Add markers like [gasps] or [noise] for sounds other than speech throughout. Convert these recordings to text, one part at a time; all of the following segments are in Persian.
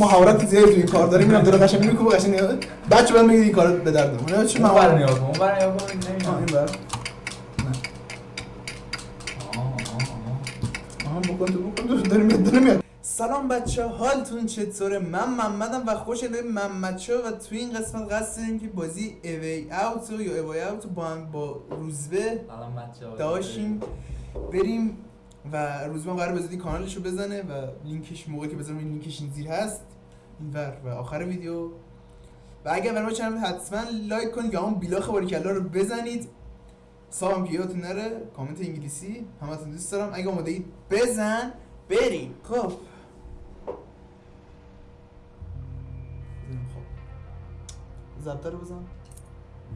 مهارت زیادی تو این کار داریم میرم داره قشنگ می‌کنه قشنگ بچه بعد میگه این کار به درد من چه اون بر مهارت نیا کن اون بر نیا کن آه، نمی‌دونم. این بر آه، آه، آه. آها بکن تو بکن تو داره میاد داره میاد سلام بچه حالتون چطوره من محمدم و خوش به محمد شو و تو این قسمت قصد داریم که بازی اوی اوت یا اوی اوت با هم با روزبه. داشتیم بریم و روزبه هم قرار به کانالش رو بزنه و لینکش موقعی که بزنم این لینکش این زیر هست این ور و آخر ویدیو. و اگر برای channel حتما like کنید یا همون بیلاخ باریکلا رو بزنید. سام که نره. کامنت انگلیسی. همتون دوست دارم. اگه آماده اید بزن. بریم. خب. خب. رو بزن.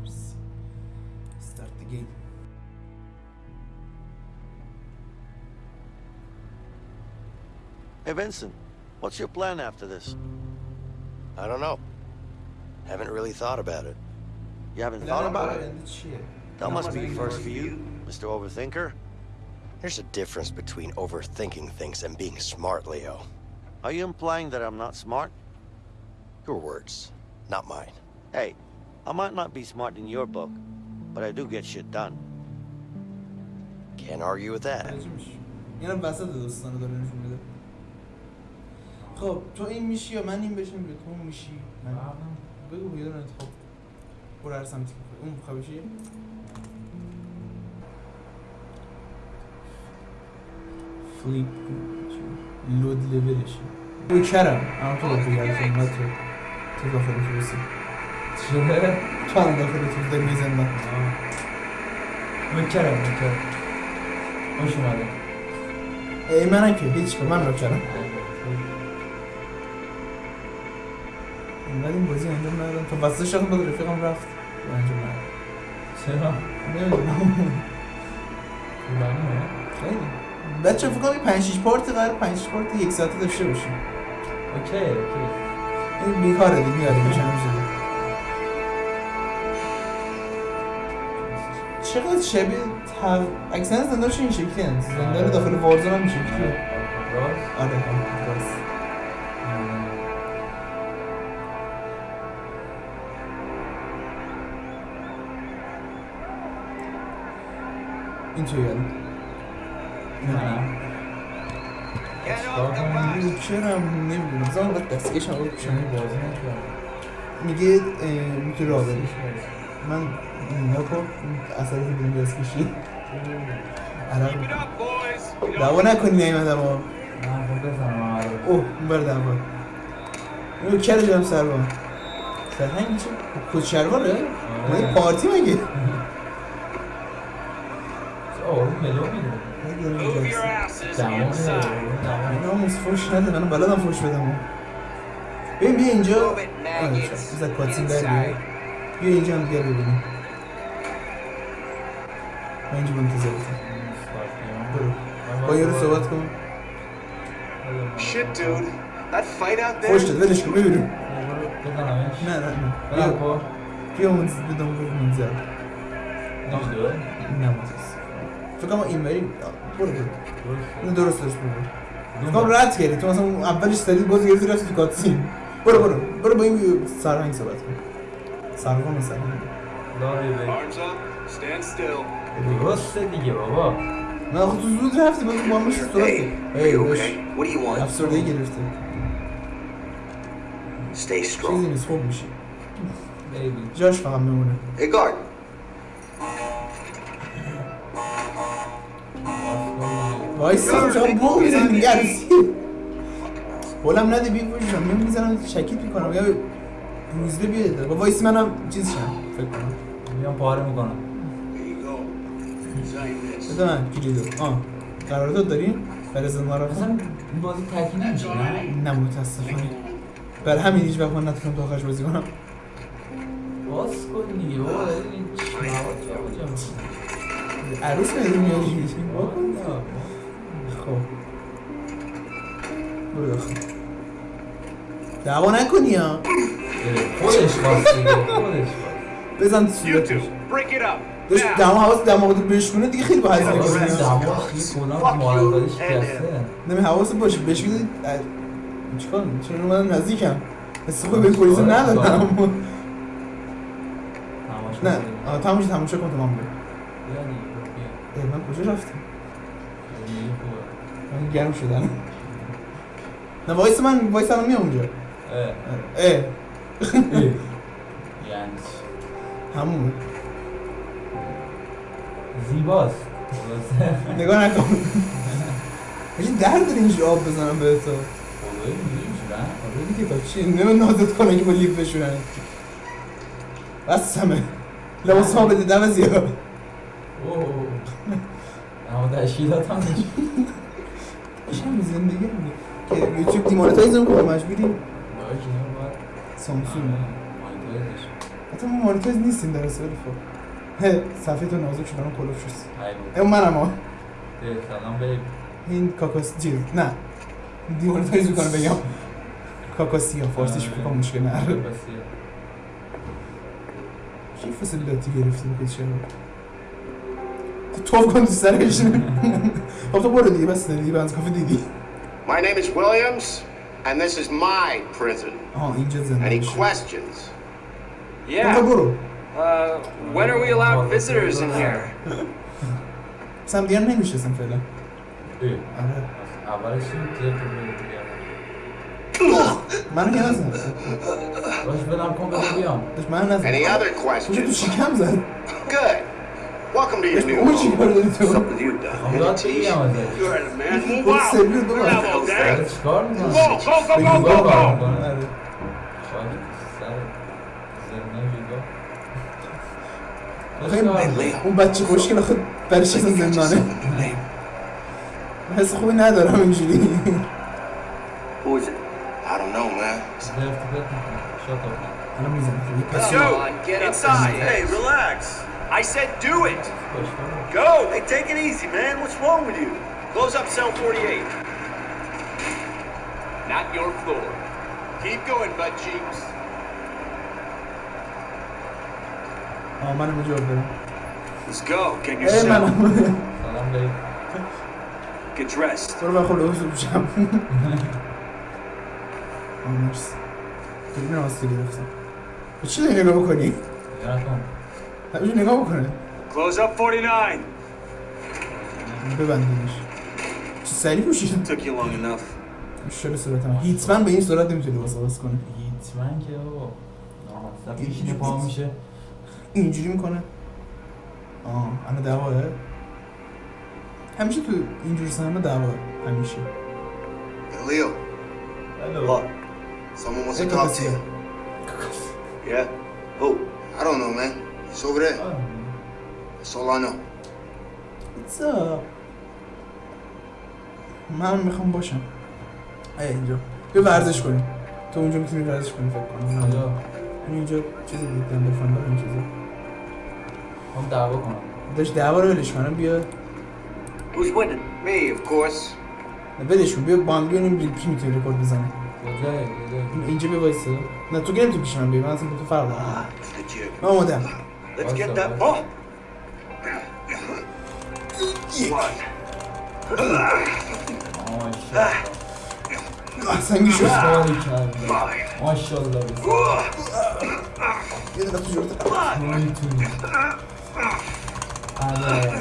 مرسی. start the game. Hey, Vincent, what's your plan after this? I don't know. Haven't really thought about it. You haven't thought about it? That must be first for you, Mr. Overthinker. There's a difference between overthinking things and being smart, Leo. Are you implying that I'm not smart? Your words, not mine. Hey, I might not be smart in your book, but I do get shit done. Can't argue with that. خب تو این میشی یا من این بشم یا تو میشی من بگو یه دونه انتخاب برو هر سمتی که. اون می‌خوای بشی فلیپ لود لولش کرم اما تو باید بگردی خدمت تو تو داخل تو بسی چه؟ تو هم داخل تو داری میزندن مکرم مکرم خوش اومده ای من که هیچ که من نکردم اینقدر این بازی انجام ندادم. تا وسط شدم با رفیقم رفت. و انجام ندادم. چرا؟ نمی‌دونم. طولانیه؟ خیلی. بچه فکر کنم 5 6 part قرار 5 6 part یک ساعته داشته باشیم. OK OK. این بیکاره دیگه میاریم میشن میشه چقدر شبیه تق... اکسن زندانش این شکلی هست زندان داخل Warzone هم این شکلیه. راست؟ آره آره راست نه. چیکار کنم؟ چرا؟ نمی‌دونم. زمان باید دستگیش هم چون بازی نکردم. میگه می‌تونی راه بری من نکن اثری که بدون دستکشی. عرق دعوا نکنی نیمدم ها نه خب آره اوه بر دعوا. اینو کل جانم سربان سرهنگ چه؟ یه پارتی مگه؟ چه آروم ملو میره دما میره دما ناموس فوش نده منم بلدم فوش بدم ها. ببین بیا اینجا آره چرا بذار کاتسین در بیای بیا اینجا هم بیا ببینیم من اینجا منتظر برو با یارو صحبت کن Shit, dude. That fight out there? فوش داد ولش کن ببینیم بزنمش نه نه نه بزن بیا کن بیا منتظر بدم برو منتظر نمیدوه نه منتظر فکر کنم این بری برو برو. اینو درست درست برو. فکر کنم رد کردی. تو مثلا اون اولش سریع باز گرفتی رفتی تو کاتسین. برو برو. برو با این سرهنگ صحبت کن. سرهنگ سرهنگ داری بگی Arms up. Stand still. درسته دیگه بابا. نه خود تو زود رفتی. باز با همش صحبت ای want? افسردگی گرفته. Stay چیزی strong. نیست. خوب بیبی جاش فقط میمونه. Hey, guard. وایسا. چرا بو می‌زنی گرسی بولم نده بی وجودم من می‌زنم شکیت می‌کنم. یا روزبه بیاد با وایس منم چیز شم. فکر کنم. میام پاره می‌کنم. بده من کلیدو. آه. قرارداد داریم؟ برای زندان اصلا رفتن این بازی تکی نمیشه. نه نه متاسفانه. برای همین هیچ وقت من نتونم تا آخرش بازی کنم. باز کن دیگه. بابا این مواد جابجا می‌کنی. عروس می‌دونی میاری واکن خب. برو داخل. دعوا نکنی ها. خودش خواست خودش بزن. تو صورتش. داشت دم حواس دماغ رو بشکونه دیگه خیلی با هزینه کنه دماغ کلا مارکداری شکسته نمی حواس باشه بشکونه چیکار؟ چرا اومدم نزدیکم؟ حس خوبی به پلیس ندارم تماشا نه. تموش تماشا کن تمام بگو اه، بیا. من کجا رفتم. من گرم شدم نه وایس من وایس الان میام اونجا اه، اه. یعنی؟ همون زیباست. نگاه نکن هیچ درد داره اینجا آب بزنم به تو؟ آره دیگه تا چی نمیم نازت کنه که با لیف بشورن بس همه لباس ها بده دم زیاد اوه. اما تشکیلات هم نیست. شم زندگی رو که یوتیوب دیمونتایز نمی‌کنه مجبوری. سامسونگ. مانیتورش. حتی ما مونتایز نیستیم در اصل خب. هه صفحه تو نازک شدن و کلوف شد. اون منم ها سلام بیب این کاکاس چیز نه. دیمونتایز می‌کنه بگم. کاکاسی ها فارسیش آره. بکنم مشکل نه بسیار. چی فسیلاتی گرفتی بکن چرا تو توف کن تو سرش خب تو برو دیگه بس دیگه بنز کافه دیدی My name is Williams, and this is my prison. آها اینجا زنده Any میشه questions? خب Yeah. برو Uh, when are we allowed visitors in here? سم دیگه نمیشستم فعلا اه. آره اولش این تیه تو بگو بیام. منو که نزن باش بدم کن بگو بیام داشت من نزن Any other کجا تو questions? شکم زد Good. Welcome to your داشت new اون چی home. کار داری تو What's up with you, Doc? هم داد بگیم ازش You're in a man. Move اون out. سرویس دو We're not all داره day. چیکار می‌کنه؟ Go, go, go, بگو go, گاه go, کار go. می‌کنه. آره. شاید سر زنده ویگا خیلی اون بچه خوشگل خود برش اصلا زندانه حس خوبی ندارم اینجوری Who is it? I don't know, man. الان می‌زنم Let's go. Get inside. Hey, relax. I said do it. Go. Hey, take it easy, man. What's wrong with you? Close up cell 48. Not your floor. Keep going, butt cheeks. آه منم اینجا برم Let's go. Get your ای cell. منم سلام بیب Get dressed. برو بخور لباس رو پوشم آه مرسی دوربین آستی گرفتم به چی داری نگاه بکنی؟ نگاه نکن همینجور نگاه بکنه. Close up 49. ببندیمش. چه سریع پوشید Took you long enough. شل صورتم. هیتمن به این صورت نمی‌تونه لباس عوض کنه هیتمن که بابا میشینه پا میشه. اینجوری می‌کنه. آه انا دعواه. همیشه تو اینجور سینما دعواه. همیشه. Leo, What? someone wants to talk to you. Yeah? Who? I don't know, man. Know. What's up? من می‌خوام باشم. ای اینجا. بیا ورزش کنیم. تو اونجا می‌تونی ورزش کنی فکر کنم. همین اینجا چیزی دیدم بفهم این چیزی. هم دعوا کنم. داشت دعوا رو ولش کنم بیا. Who's winning? Me, of course. کن. بیا با هم بیانیم بیل کی می‌تونه رکورد کجای اینجا بیا وایسا. نه تو که نمی‌تونی پیش من بیا. من اصلا تو فرق دارم. من آمادم Let's get What's that up, ball. One. ماشاءالله سنگی شد کاری کردم Five. ماشاءالله بسیار یه دقیقه تو جورت می‌تونی آره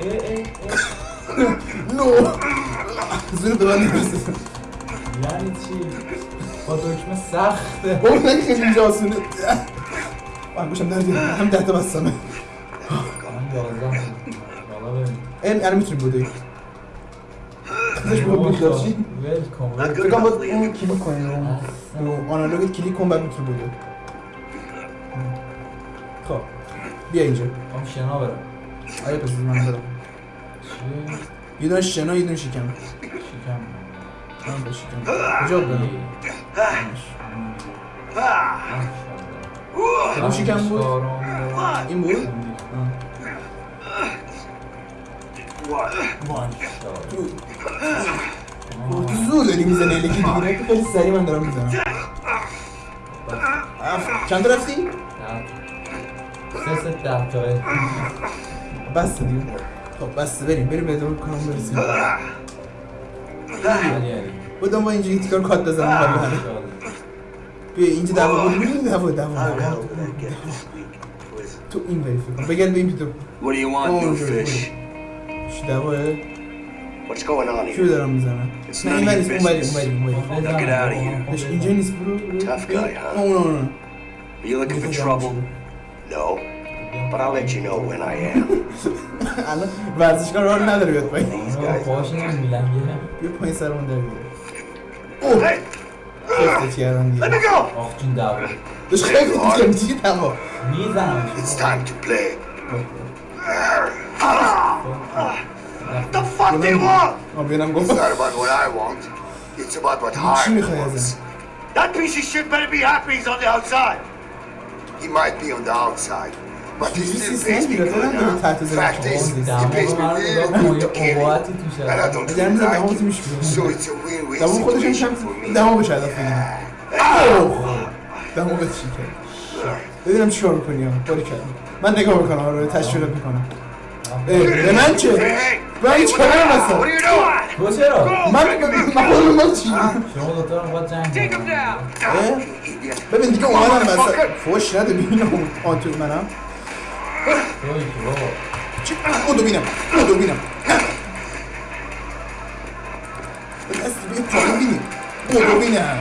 ای ای ای نو زور به من نمی‌رسه یعنی چی با دکمه سخته. بابا نگه خیلی اینجا آسونه من گوشم در دیگه هم ده تا بستمه بالا ببین این الان می‌تونی بودی. خودش بود بود داشتی؟ enough, باید اون. کلیک کنی. رو آنالوگت کلیک کن بعد می‌تونی بودی. خب بیا اینجا. هم شنا برم. آیا پس من برم؟ یه دونه شنا یه دونه شکم. شکم. من با شکم کجا برم کدوم شکم بود این بود تو زور داری می‌زنی الکی دیگه تو خیلی سریع من دارم می‌زنم چند تا رفتی؟ سه سه ده جای بس دیگه خب بس بریم بریم به دور کنم برسیم بودم با اینجوری تیکار کات بزنم حال بهره بیا اینجا دعوا بود بود دعوا دعوا I'll get دعوا. over that gap this week. Listen, تو این وری فکر کنم بگرد به این بیتو What do you want, Oh, new sure, fish? چی دعواه What's going on کیو here? دارم میزنم It's نه none این of وری your اون وری business. اون وری اون وری Now get out of here. داش اینجا نیست برو برو. Tough guy, huh? نه نه نه Are you looking for trouble? No. But I'll let you know when I am. [laughs] الان ورزشگاه راه نداره بیاد پایین این میلنگه بیا پایین سرمون اوه Hey, خفته کردن دیگه! آخ جون دعوا داش خیلی دیگه دیگه دعوا می‌زنم It's time to play. The fuck do you want? آه بیانم It's گفت not about what I want. It's about what Harvey wants. That piece of shit better be happy he's on the outside. He might be on the outside, but he This still is pays me not good, good. huh? That is Fact not is, good. he دعوا pays رو me من real نگاه کن good یه to kill قوتی him. توشه And I don't اگر feel میزن like دماغ میش it. So it's a win-win دماغ خودش هم situation for کم me. دماغ بشه هدف بگیرم اوه دماغ چی کرد ببینم چیکار کنی ها باری کردم من نگاه می‌کنم آره تشویقت می‌کنم به من چه؟ من چه کنم what اصلا are you doing? تو چرا؟ من من خودم من چی؟ شما دوتا رو جنگ؟ ببین دیگه اومدم مثلا فوش نده ببینم آن تو منم توی که بابا چی؟ او ببینم او ببینم دست ببین تا ببینیم او ببینم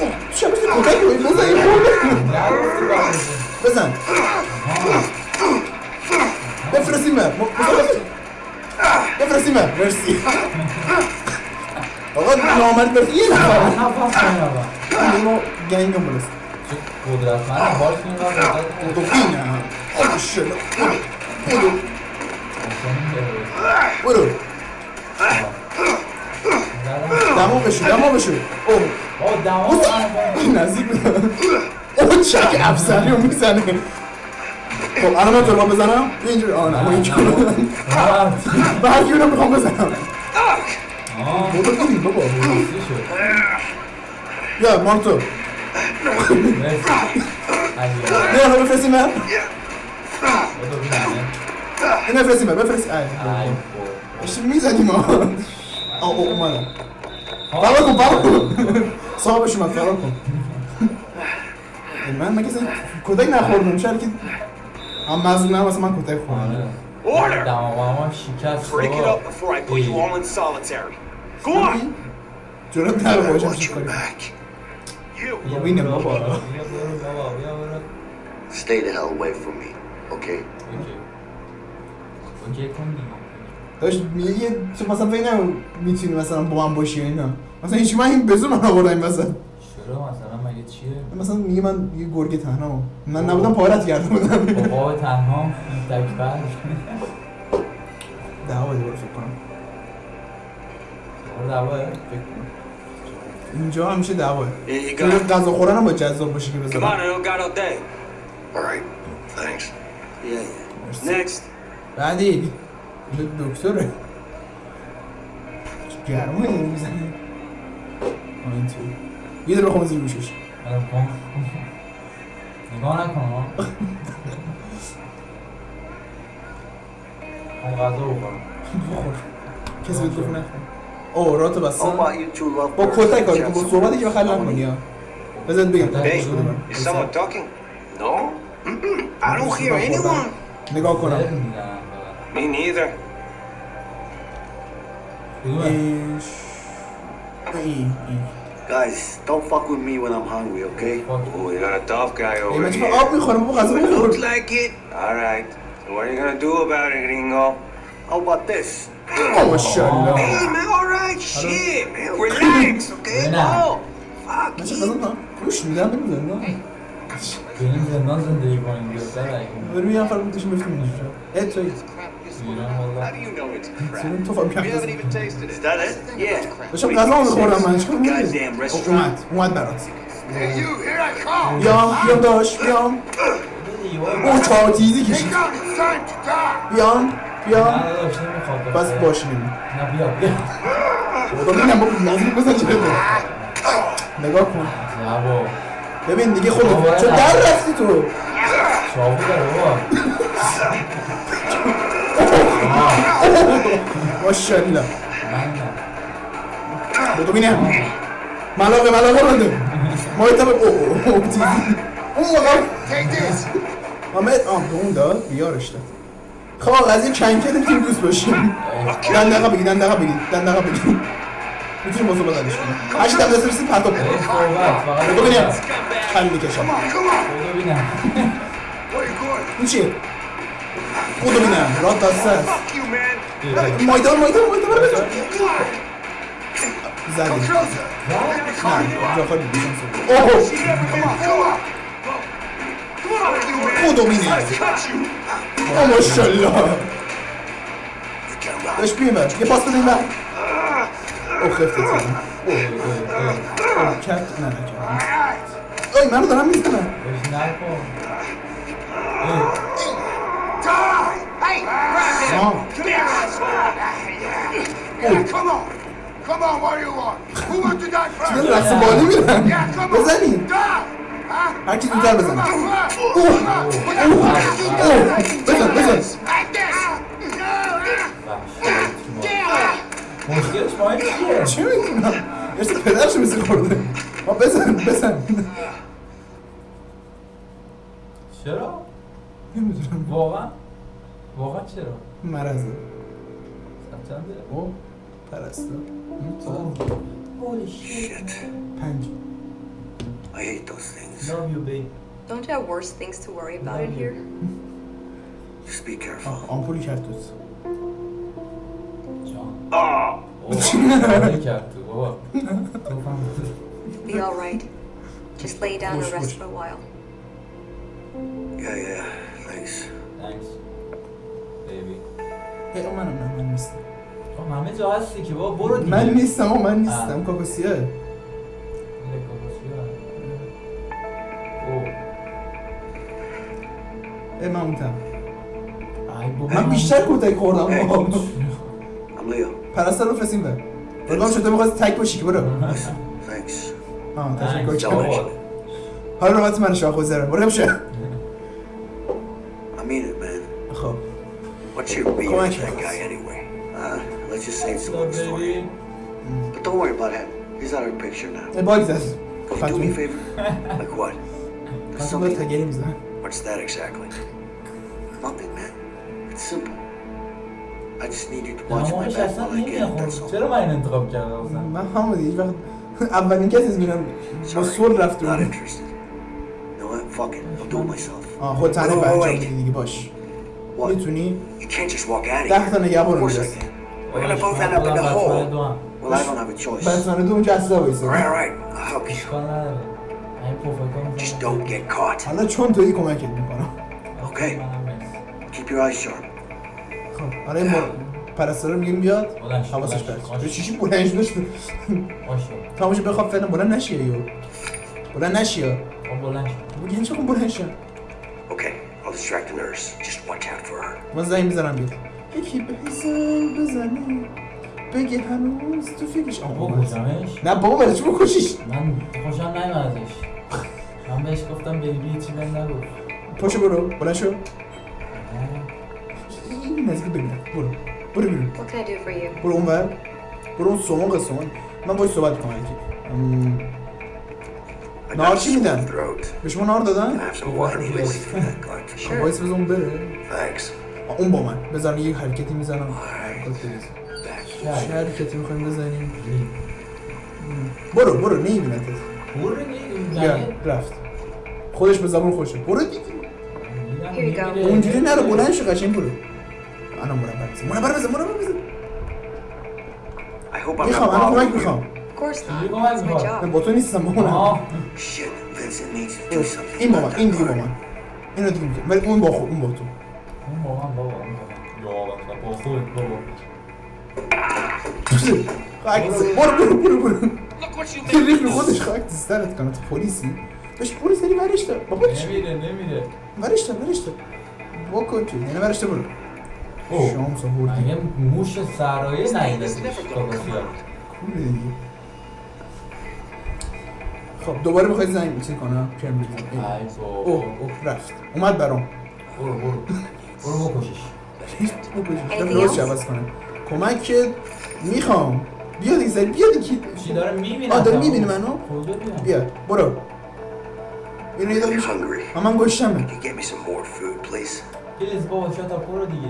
اوه، چه بشه کتک رو بزن این خورده نگفتی باید بزن بفرستیم من بفرستیم من مرسی آقا قدرتمند قدرت تو بینم آه شد برو برو دمو بشو دمو بشو اوه من نزدیک اون چک افسری رو می‌زنه خب الان من رو بزنم اینجوری آه. نه اینجوری کی رو می‌خوام بزنم آه بابا ببین نه بفرستی من؟ بودو بینمه نه بفرستی من بفرستی. ای ای خب اشتی می‌زنیم ها. آه او اومدم. فرار کن فرار کن. صاحبش اومد فرار کن. من مگه اصلا کتک نخوردم؟ شاید که هم مظلوم واسه من کتک خوردم Order! دماغ ما شکست Break it بابا. up before I put you all in solitary. Go on! جرات نداره I باشم چی کنیم back. بابا بیا برو Stay the hell away from me, okay? داشت میگه تو مثلا فکر نکن می‌تونی مثلا با من باشی اینا مثلا هیچ من این بزو من آوردم این وسط چرا مثلا مگه چیه مثلا میگه من یه گرگ تنها من نبودم پارت کرده بودم بابا تنها تکبر دعوا دیگه فکر کنم دعواه فکر کنم اینجا همیشه دعواه go. غذا خوردن هم با جذاب باشه که Come on, بذارم I don't got all day. All right, thanks. Yeah, yeah. Next. بعدی. دکتره. چه گرمه این می‌زنه این تو یه در بخوام زیر گوشش. کن نگاه نکن. [laughs] ها غذا بخورم بخور. کسی بهت گفت نخور اوه راتو How بستن about you two love با birds? کتک کاری کن Chance با to- صحبتی که بخیر نکنی ها بذارت بگم Hey, Is someone talking? No? Mm-mm, I don't hear anyone. نگاه کنم دلت می‌زنم فقط. Me neither. کدومه؟ ایش این این Guys, don't fuck with me when I'm hungry, okay? Fuck. Oh, you got a tough guy ای over من چرا here. آب می‌خورم بابا غذا Looks بخور like it. All right. So what are you gonna do about it, Gringo? How about this? آه ماشاءالله Hey, man, all right. Shit, man. Relax, okay? Relax. No. Fuck من چه you. غذا کنم گوش میدم بمیزن بریم زندان زندگی کنیم بیشتر اگه بریم یه نفر بودشیم بفتیم اینجا اه توی ایران والا you know it's crap? سیرون تو فهم کرد even tasted Is that it? Yeah. داشتم غذا می‌خورم من چیکار Goddamn می‌کنی؟ restaurant. اومد اومد برات Hey, you, here I come. بیام بیام داش بیام نمی‌خواد بس باش نمی نه بیا بیا خدا ببینم بابا نزدیک بزن چه نگاه کن نه بابا ببین دیگه خود بابا، چون. در رفتی تو چاقو داره بابا ماشاءالله من نه بگو ببینم ملاقه ملاقه بنده ما ایتا به او او او تیزی اون موقع محمد آه به اون داد بیارش داد خب آقا از این کنکه نمی‌تونیم دوست باشیم دندقه بگی دندقه بگی دندقه بگی می‌تونیم بازو بدنش کنیم هشت دم دست رسید پرتاب ای کنیم صحبت فقط بگو ببینم بگو کل می‌کشم ببینم این چیه؟ بودو ببینم راد دسته است Fuck? You, man. مایدان مایدان مایدان برو بزن زدیم نه جا خالی بیشم سو اوه بودو ببینم Touch you. آه ماشالله داشت بیمه یه پاس بده این بر او خفته تیزم او کت نه نه کت اوی منو دارم می‌زنم بهش نکن Hey, grab him! آه Come here, asshole. Yeah, come on! Come on, what do you want? Who wants to die first? چیزا رقص بالی میرن Yeah, come on! بزنیم Die! هر کی زودتر on! اوه بزن بزن this! مشکلش این چیه؟ چی می‌دونم ارسی پدرش مثل خورده ما بزن بزن چرا؟ نمی‌دونم واقعا؟ واقعا چرا؟ مرزه چنده؟ او پرسته Holy shit. پنج I hate those things. Love you babe Don't you have worse things to worry about in here? Just be careful. آه، آمپولی کرتوس جان اوه کاری کرد تو بابا تو فهم Be all right. Just lay down and Push, rest push. for a while. Yeah, yeah. Thanks. Thanks baby ای او منم نه من نیستم تو همه جا هستی که بابا برو دیگه من نیستم او من نیستم آه. کاکوسیه ای من بابا من بیشتر کتک خوردم. I'm Leo. پرستار رو فرستیم به بگم شده می‌خواست تک باشی که برو Thanks. آه تشکر بابا. حالا نوبت من شاه خوزرم برو بشه I mean it, man. خب What's your beef Come on, with that guy anyway? Uh, let's just say it's a long story. baby. But don't worry about him. He's out of the picture now. ای باگ زد Could you do me a favor? like what? Something. What's that exactly? Nothing, man. It's simple. I just need you to watch my back while I get that's all. چرا من این انتخاب کردم اصلا من همون دیگه وقت اولین کسی از میرم با سول رفته Not interested. What? Fuck it. I'll do it myself. آه خود تنه wait, انجام. بدی دیگه باش What? می‌تونی You can't just walk out of ده تا here. نگهبان رو can. We're gonna both end up in the hole. Well, I don't have a choice. All بسمانه دو اونجا اصلا right, وایسه all right. I'll help you. Just don't get caught. حالا چون تویی کمکت می‌کنم Okay. Keep your eyes sharp. خب این مر... پرستار میگیم بیاد حواسش چیشی بلند شده شده باشه. تماشا بخواب فعلا بلند نشیه یو بلند نشیه خب بلند شو. بگی چه خون بلند شد Okay, I'll distract the nurse. Just watch out for her. من زنگ می‌زنم بیاد یکی به حساب بزنی. بگه هنوز تو فکرش اومد. کشمش نه بابا برای چی بکشیش؟ من خوشم نیومد ازش من بهش گفتم بیبی چی بهم نگفت. پاشو برو. بلند شو. این نزدیک ببینم برو برو بیرون What can I do for you? برو اون ور برو اون سومون قسمون من باید صحبت کنم یکی نهار چی میدن؟ به شما نهار دادن؟ باید اون بره اون با من بذار یه حرکتی می‌زنم. چه حرکتی می‌خوایم بزنیم برو برو نمیبینتت برو دیگه رفت خودش به زبون خوشه برو دیگه. اونجوری نرو بلند شو قشنگ برو الان مربع بزن. مربع بزن مربع بزن. I hope I'm می‌خوام not الان کمک. می‌خوام. من job. با تو نیستم با. این با من این دیگه با. من. اینو دیگه میگم. ولی اون با خود اون با تو. اون با من بابا با یا با خود بابا. خاک برو برو برو برو. رو خودش خاک سرت کنه. تو پلیسی؟ بهش پلیس داری ورش دار بابا نمیره نمیره ورش دار ورش دار بکن تو. یعنی ورش دار برو. اوه. شانس آوردی مگه موش سرایه خوبه دیگه. خب دوباره می‌خوای زنگ چیز کنم؟ کمبریج ای. بابا. اوه اوه رفت. اومد برام. برو برو. برو بکشش. رفت روش عوض کنم. کمکت می‌خوام. بیا دیگه سری بیا دیگه. چی داره می‌بینه؟ آه داره می‌بینی منو. بیا برو. اینو یه داره. آه، من food, please? please بابا shut up برو دیگه؟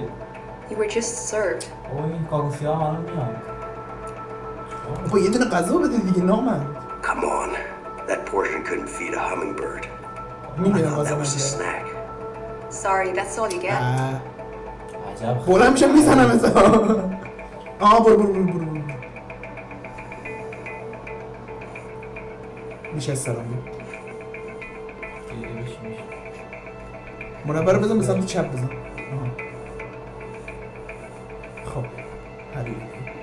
You were just served. بابا این الان یه دونه غذا بده دیگه نامن Come on. That portion couldn't feed a hummingbird. I می‌دونم غذا that was a snack. Sorry, that's all you get. آه. عجب بلند میشم می‌زنم ازا آه برو برو برو برو میشه سلام. مربع رو بزن به سمت چپ بزن آها.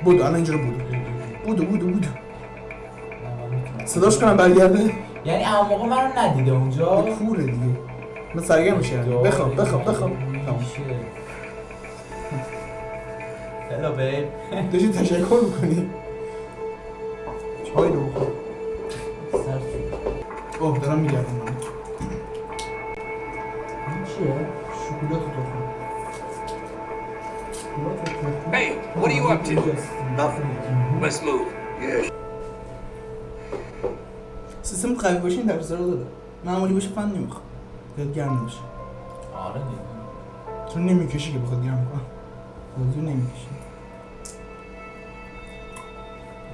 بودو الان اینجا رو بودو بودو بودو بودو نه، من می‌تونم. صداش کنم برگرده؟ یعنی اما موقع منو ندیده اونجا؟ کوره دیگه. من سرگرم میشه. بخواب بخواب بخواب. تمام. هلو بیب داشتی تشکر می‌کنی؟ چای رو بخور اوه دارم میگردم. من چیه؟ شکلات what are you up to? Nothing. Let's move. Yeah, سیستم قوی باشه این در داره معمولی باشه فن نمی‌خواد یاد گرم نمیشه آره دیگه چون نمی‌کشی که بخواد گرم کنم بازی نمی‌کشی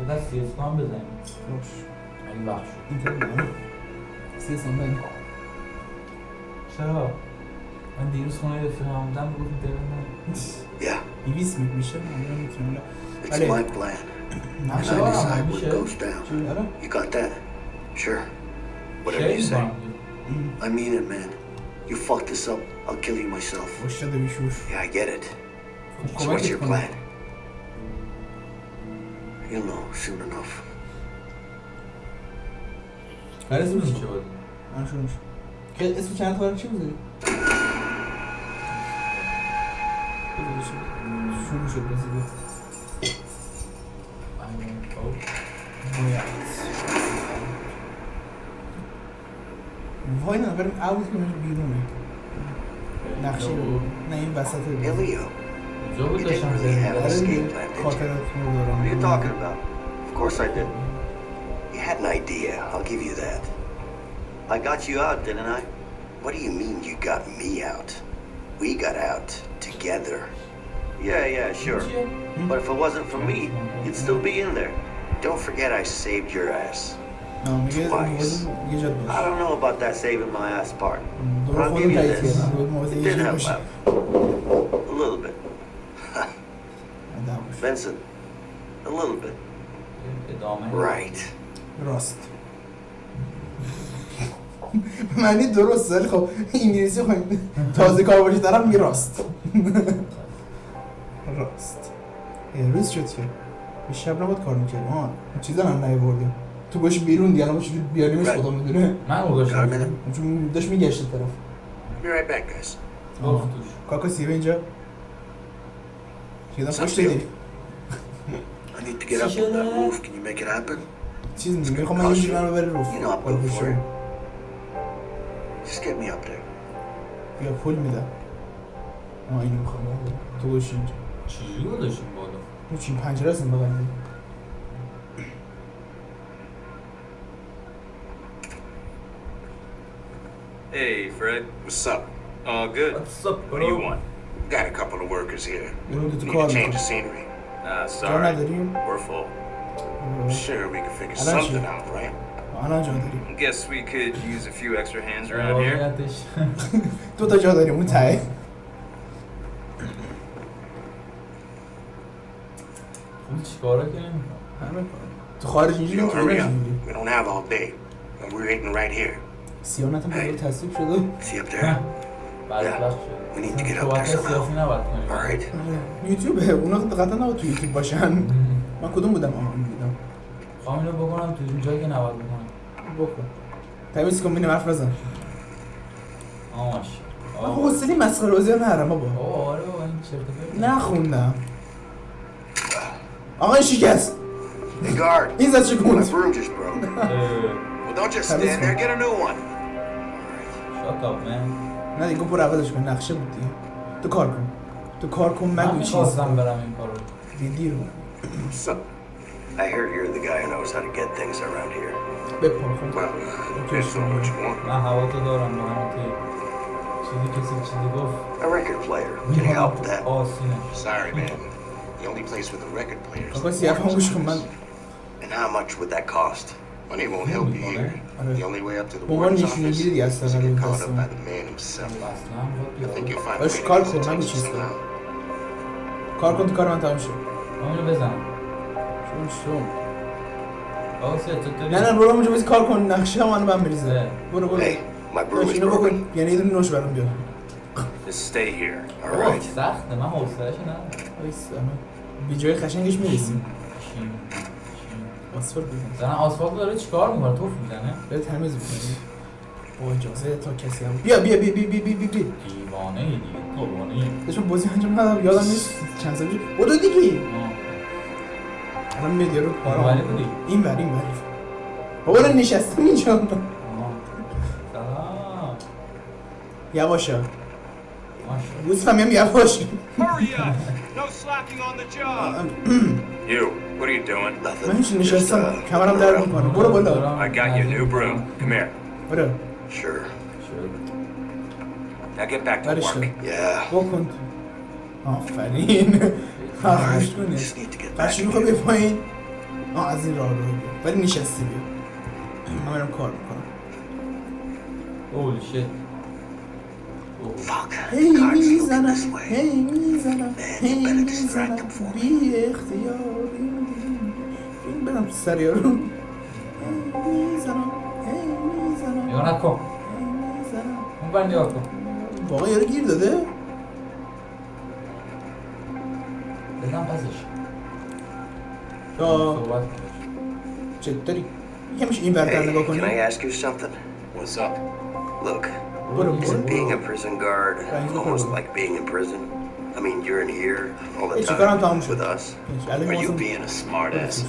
یه دست سی اسکان بزنیم باش اگه وقت شد اینطور نه سی سان چرا؟ من دیروز خونه رفیقم بودم گفت دلم yeah. دیویس میت میشه من می‌تونم It's my plan. And I decide what goes down. آره You got that? Sure. Whatever you say. I mean it, man. You fuck this up, I'll kill you myself. Yeah, I get it. So what's your plan? You'll know soon enough. چه چی بود؟ من شروع میشه اسم چند تا چی بذاری sujo, sujo brasileiro. I want to Goiás. Voinas, but I was going to be doing Naxil, name Bassett. Elio. You didn't really have an escape plan, did you? What are. You had an idea, I'll give you that. I got you out, didn't I? What do you mean you got me out? We got out together. Yeah, yeah, sure. But if it wasn't for me, you'd still be in there. Don't forget I saved your ass. نه میگه Twice. موازی یه جد I باش don't know about that saving my ass part. درست I'll خودم give you تایید this. کردم باید موازی It یه did جد help باشه out. A little bit. [laughs] ده باشه. Vincent, a little bit. ادامه Right. راست معنی درست ولی خب انگلیسی خب تازه کار باشه طرف میگه راست راست. روز شد که به شب نباید کار می‌کرد آه چیزا هم نیوردیم تو باش بیرون دیگه الان باش بیاریمش خدا می‌دونه. من گذاشتم. minute? چون داشت میگشت طرف. Be right back, guys. گفت توش کاکا سیبه اینجا. چیزا خوش. دیدی I need to get up on that roof. Can you make it happen? چیز میگه؟ می‌خوام من من رو بره رو You know I'm بالا good for پشت. it. Just get me up there. بیا پول میدم. آه اینو می‌خوام. تو باش اینجا. چجوری گذاشتیم بالا تو چین پنجره هستم بغل Hey, Fred. What's up? All good. What do you want? Got a couple of workers here. برو تو Need کار to change the می‌کنم scenery. Uh, جا sorry. نداریم We're full. Sure, we can figure I don't something see. out, right? الان جا داریم Guess we could use a few extra hands around here. واقعیتش دو تا جا داریم اون ته اون چیکارا که همه. تو خارج اینجوری We don't have all day. And we're eating right here. سیانت هم Hey. باید تصدیب شده See up there? We need شد to get up there somehow. سیاسی نباید کنیم All right. آره. یوتیوب. اونا قطعا نباید تو یوتیوب باشن. من کدوم بودم؟ آها این بودم. خواهم اینو بکنم تو این جایی که نباید بکنم. بکن. تمیز کن بینیم حرف بزن. آماش من حوصله مسخره بازی هم ندارم بابا. آره بابا این چرت و پرت. نخوندم آقا این شکست Hey, guard. این زد My شکوند broom just broke. [laughs] اه، We'll don't just That is stand there. fine. Get a new one. Shut up man نه دیگه برو عوضش کن نقشه بود دیگه تو کار کن تو کار کن من مگو چیز میخواستم کن برم این کارو دیدی رو So, I hear you're the guy who knows how to get things around here. بپا خب Well, depends on what you want. من هوا تو دارم با همین که چیزی کسی چیزی گفت A record player. Can you help with that? آسینه Sorry, man. The only place with a record player is آقا the سیاه هم گوش کن من And how much would that cost? Money won't help you here. The only way up to the به عنوان warden's نشونه office گیری دیگه از is to طرف get caught دستم. up by the man himself. اصلا I think باید you'll find a باش way to کار get his کن، نگو attention چیز کن. somehow. کار کن تو کار من تمام شد همونو بزن شون شون آقا سه چطوری نه نه برو اونجا بسی کار کن نقشه هم منو بهم بریزه اه. برو برو Hey, my broom باش is اینو broken. بکن یعنی یه دونه نوش برام بیار Just stay here. All right. سخته. من حوصله‌اش ندارم. وایس بی جای قشنگش می‌رسیم. چین چین آسفال بزن زن آسفالت داره چیکار می‌کنه؟ توف می‌زنه. بهت تمیز می‌کنی. با اجازه تا کسی هم بیا بیا بیا بیا بیا بیا بیا. دیوانه ای دیگه دیوانه ای. داشتم بازی انجام ندادم. یادم نیست چند سال پیش. بودو دیگه. الان میاد یارو پارا. این این بر بابا الان نشستم اینجا. سلام. یواشا. Slacking on the job! [clears throat] You, what are you doing? Nothing. Just, uh, I got you. A new broom. Come here. برو. Sure. Now get back to work. کن. Yeah. بکن. آفرین. حرف گوش We کنه. Just need to get back بچه می‌خوای بیا پایین آه از این راه رو ولی نشستی. بیا من برم کار می‌کنم. اولی شت Fuck. هی Cards looking می‌زنم this way. هی می‌زنم هی you better distract می‌زنم them for me. بی اختیاری این برم تو سر یارو هی می‌زنم هی می‌زنم نگاه نکن هی می‌زنم اون بر نگاه کن واقعا یارو گیر داده بزن پسش یا صحبت کن چطوری یکمش این برتر Hey, نگاه can کنی I ask you something? What's up? Look, برو Isn't being a prison guard almost like being in prison? I mean, you're in here all the time with us. Are you being a smartass?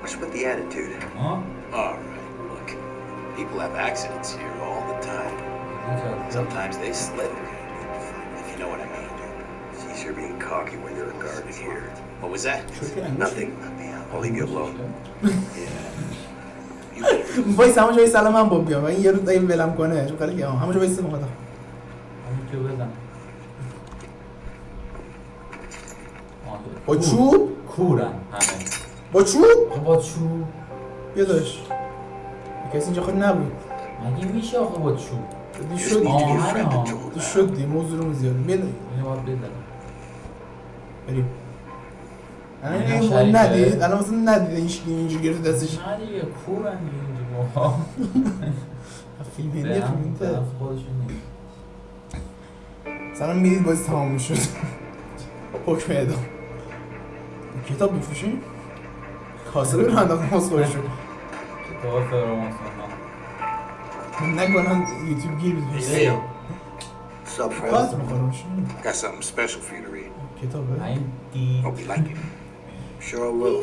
What's with the attitude? Huh? All right, look. People have accidents here all the time. Sometimes they slip. if you know what I mean. It's easier being cocky when you're a guard here. What was that? Nothing. I'll leave you alone. Yeah. وای همونجا وای سلام من با بیام. این یارو این ولم کنه. چون قال که همونجا وای سلام خدا. همین که بزن. با. چوب؟ کورن همه. با چوب؟ با چوب. بیا داش کسی اینجا خود نبود. مگه میشه آخه با چوب؟ دی شد. دی شد دی موضوع رو زیاد. بیا اینو باید بزن بریم. الان این شریکه. ندید. الان مثلا ندید اینجوری گرفت دستش. نه دیگه کورن دیگه. اینجا با فیلم هندی به فیلم هم هندی طرف خودشون نیست سلام می‌دید بازی تمام می‌شد حکم اعدام کتاب میفروشی؟ کاسه رو انداختم باز خودشون کتاب فراموش نکنن یوتیوب گیر بیدویست What's up, friend? کات می‌خورم Got something special for you to read. کتابه این دی Hope you like it. Sure I will.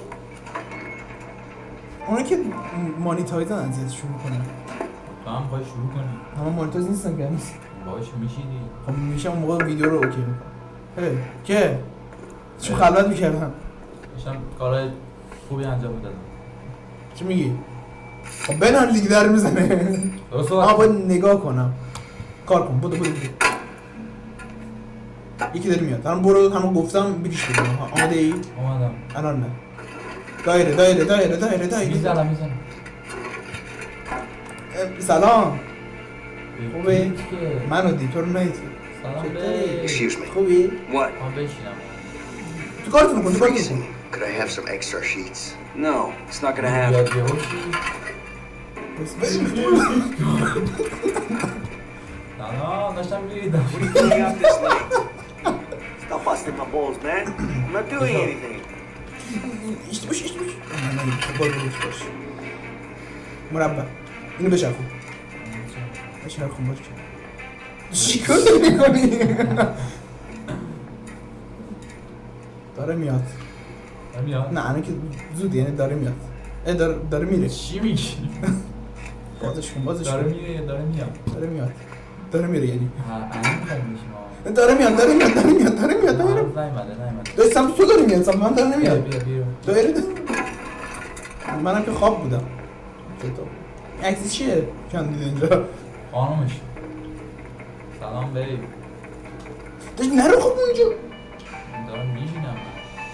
اونا که مانیتایزن اذیتشون می‌کنن تو هم باید شروع کنی. همه مانیتایز نیستن که. باش میشیدی خب میشه اون موقع ویدیو رو اوکی می‌کنم که چون خلوت می‌کردم. داشتم کارهای خوبی انجام می‌دادم. چی میگی؟ خب بنال لیگ در می‌زنه. درست آه باید نگاه کنم. کار کن. بودو بودو یکی داره میاد. الان برو همون گفتم بدم آها، آماده ای؟ اومدم الان نه. دایره دایره دایره دایره دایره می‌زنم می‌زنم اه، سلام خوبه؟ که منو دی تو رو ندید سلام چطوری؟ به Excuse me. خوبی؟ What? من بشینم تو کارتون کن تو کارتون Freezing. کن Could I have some extra sheets? No, it's not gonna happen. بیاد یه هوشی بس- سلام داشتم میریدم What are you doing out this late? Stop busting my balls, man. I'm not doing anything. ایشتی باش ایشتی باش نه نه برو برو باش مربع اینو بچرخون بچرخون باش چیکار داری می‌کنی؟ داره میاد میاد نه الان که زود یعنی داره میاد اه داره, داره میره چی میگی بازش کن بازش داره کن میره یا داره میاد داره میاد داره میره یعنی ها الان میشیم داره میاد داره میاد داره میاد داره میاد داره میاد داری سمت تو داری میاد سمت من داره نمیاد داری؟ منم که خواب بودم. عکسی چیه؟ کندید اینجا؟ خانومش. سلام بیب داشت نرو خب اونجا. دارم میشینم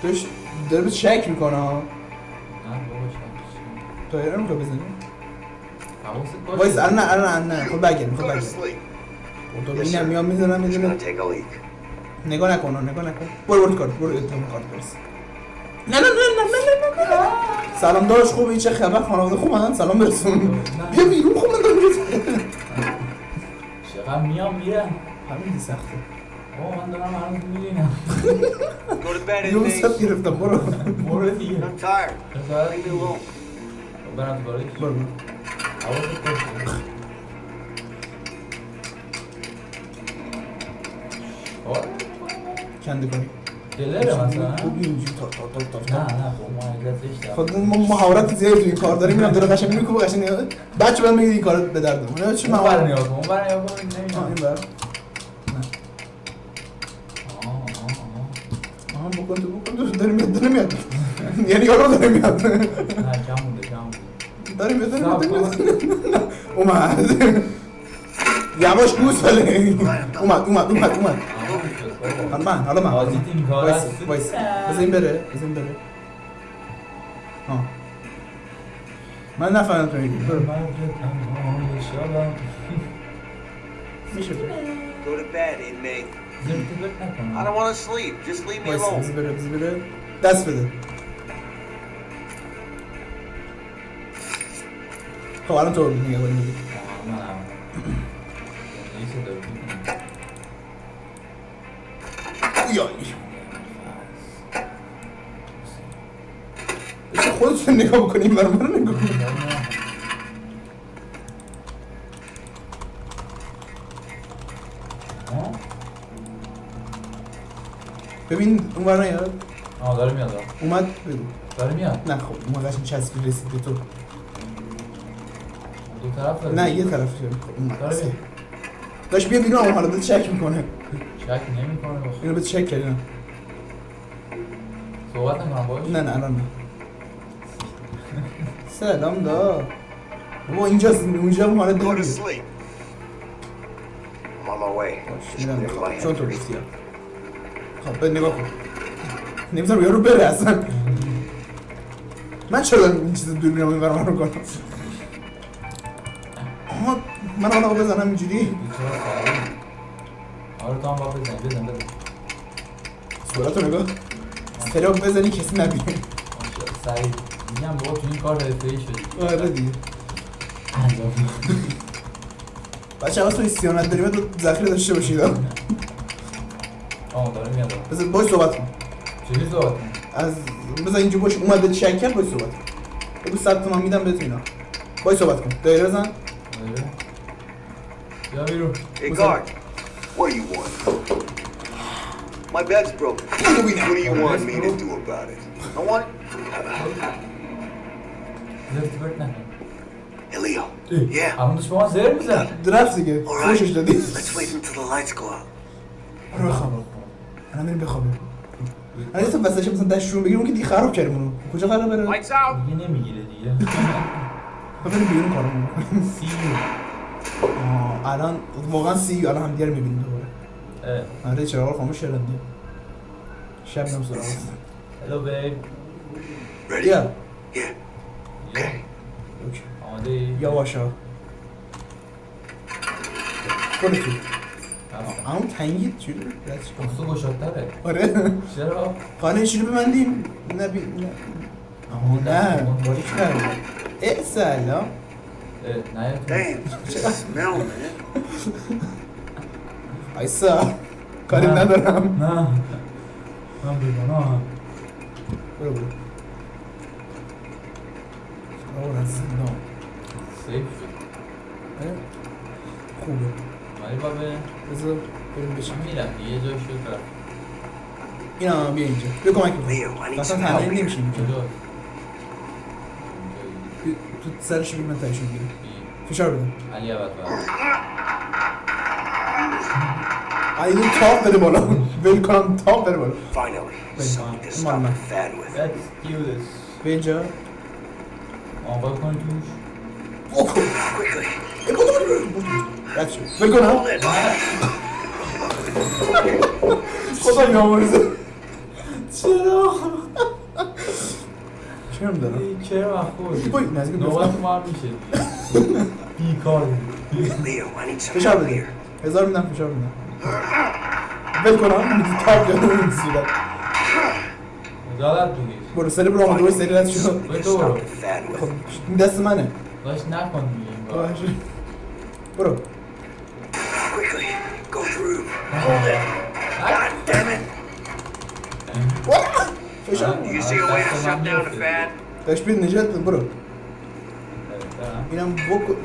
داشت داره به شک می‌کنه. ها نه بابا شب تایر رو می‌خوای بزنی؟ حواست باشه. وایس الان الان نه خب برگرد خب Go تو اینم میام می‌زنم leak. نگاه نکن نگاه نکن برو برو کارت برو اتهام کارت برس نه نه نه نه نه نه نه سلام داشت خوب این چه خبر خانواده خوب من سلام برسون بیا بیرون خوب من دارم چقدر میام میرم همین سخته بابا من دارم to bed, یه. سب گرفتم برو برو دیگه. برم تو برو برو حواست باشه آره. کنده کنی دلره مثلا خوب اینجوری تا تا تا تا نه نه خب ما مهارت زیادی تو این کار داریم میرم داره قشنگ می‌کنه قشنگ بچه بعد میگه این کار به درد من چه مهارت نگاه کن اون بر نگاه کن آه، نمی‌دونم این بر آه آه آها بکن تو بکن تو داره میاد داره میاد یعنی یارو داره میاد نه کم مونده کم مونده داره میاد داره میاد. اومد یواش گوش بله اومد اومد اومد اومد آه، شد بابا. حالا من حالا من بازی تیم کار وایس است. وایس بذار این بره بذار این بره ها من نفهمیدم تو میگی برو مرد تنهای شبم. میشه بره Go to bed, inmate. زرت و پرت نکن. I don't want to sleep. Just leave me وایس alone. بذار بره بذار بره دست بده خب الان تو میگه ولی میگی آه، بشه خودتون نگاه بکنیم برای من نگاه؟ ببین اون ور نیاد آه داره میاد. اومد بگو. داره میاد؟ نه خب اون قشنگ چسبی رسید به تو. دو طرف داره. نه یه طرف شد. اومد. داره میاد. داشت بیا بیرون حالا داد چک می‌کنه. شک نمی‌کنه؟ بخ اینو به چک کردی نه. صحبت نکنم باش نه نه الان نه. سلام دا. بابا اینجاست اونجا اون حالا my می‌خوام چون تو. گفتی خب به نگاه کن. نمی‌تونم یارو بره اصلا. من چرا دارم این چیز دور میرم این رو کنم؟ من حالا بزنم اینجوری. آره تو هم باید بزنی بزن بزن. صورت رو نگاه. استراک بزنی کسی نبینه. سریع میگم بابا تو این کار حرفه‌ای شدی. آره دیگه انجام بچه تو سیانت داریم تو ذخیره داشته باشید. آه داره میاد بذار باش صحبت کن. چجوری صحبت؟ از بذار اینجا باش اومد به کرد باش صحبت کن. بگو صد تومن میدم بهت اینا. باش صحبت کن. دایره بزن. آره. بیا بیرون Hey, What's guard. What do you want? My bed's broken. What do you want me to do about it? I want. زرت و پرت نکن Hey, Leo. Yeah. همون داشت به ما زر میزن رفت دیگه All خوشش right. دادی Let's wait until the lights go out. برو بخواب الان میریم بخوابیم الان تو وسطش مثلا دستشون بگیریم اون که دیگه خراب کردیم اونو کجا قرار بره Lights out. دیگه نمی‌گیره دیگه خب بریم بیرون کارمون کنیم سی آه، الان واقعا سی الان هم دیگه رو می‌بینیم دوباره اه آره چراغ رو خاموش کردم دیگه شب میام سراغ هلو بیب Ready? بیا Yeah. Okay. اوکی. آماده ای؟ یواشا برو تو رفتم. اما تنگید چی رو؟ دست کن. تو گشادتره آره چرا؟ خانه چی رو ببندیم نه بی نه آها نه باریک نه اه سلام نه تو Damn, just smell, man. ایسا کاری. ندارم نه من بیگناه برو برو آور از نه سیف خوبه ولی با به بذار بریم بشیم میرم یه جای شد رفت اینا بیا اینجا بیا کمک بکن Leo, I need اصلا some تنهایی help. Here. نمیشیم که کجا بیا، تو سرش بگیر من تایشون بگیرم فشار بده علی عوض این تاپ بده بالا ول کنم تاپ بده بالا Finally, Wait, something to come on, stop man. the fad with. Let's do this به اینجا آقا کن توش بکن Quickly. ای، بودو، بودو، بودو، بودو. رد شد. ول کنم Hold it. خدا بیامرزه چرا ای، چرا خود بای، نزدیک نوبت دفتر. ما هم میشه بیکار فشار بده. هزار میدم فشار میدم ول کنم میدی تاپ یا اون صورت دادت بگیر برو سری برو آمده باش سری رد شد. خب این دست منه داشت نکن دیگه این. برو Quickly, go through. Hold it. God damn it. فشار You see a way to shut down the fan? داشت بید نجات بده برو. اینم بکن.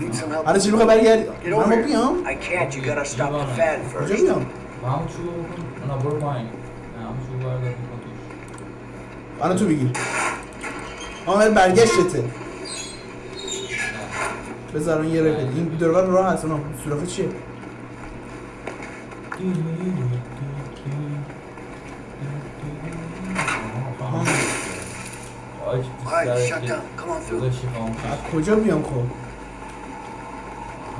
Need some help? حالا چی می‌خوای برگردی. من با. بیام. I can't. You gotta stop the fad کجا. بیام؟ همون چوب بکن اونا برو پایین. نه همون چوب بردار الان تو بگیر. آمد برگشتته بذار الان یه رفت این دوربر راه هست اونم سوراخ چیه آها. آج Alright, بیشتر shut که down. Come on through. داداشی خاموش از کجا بیام خب؟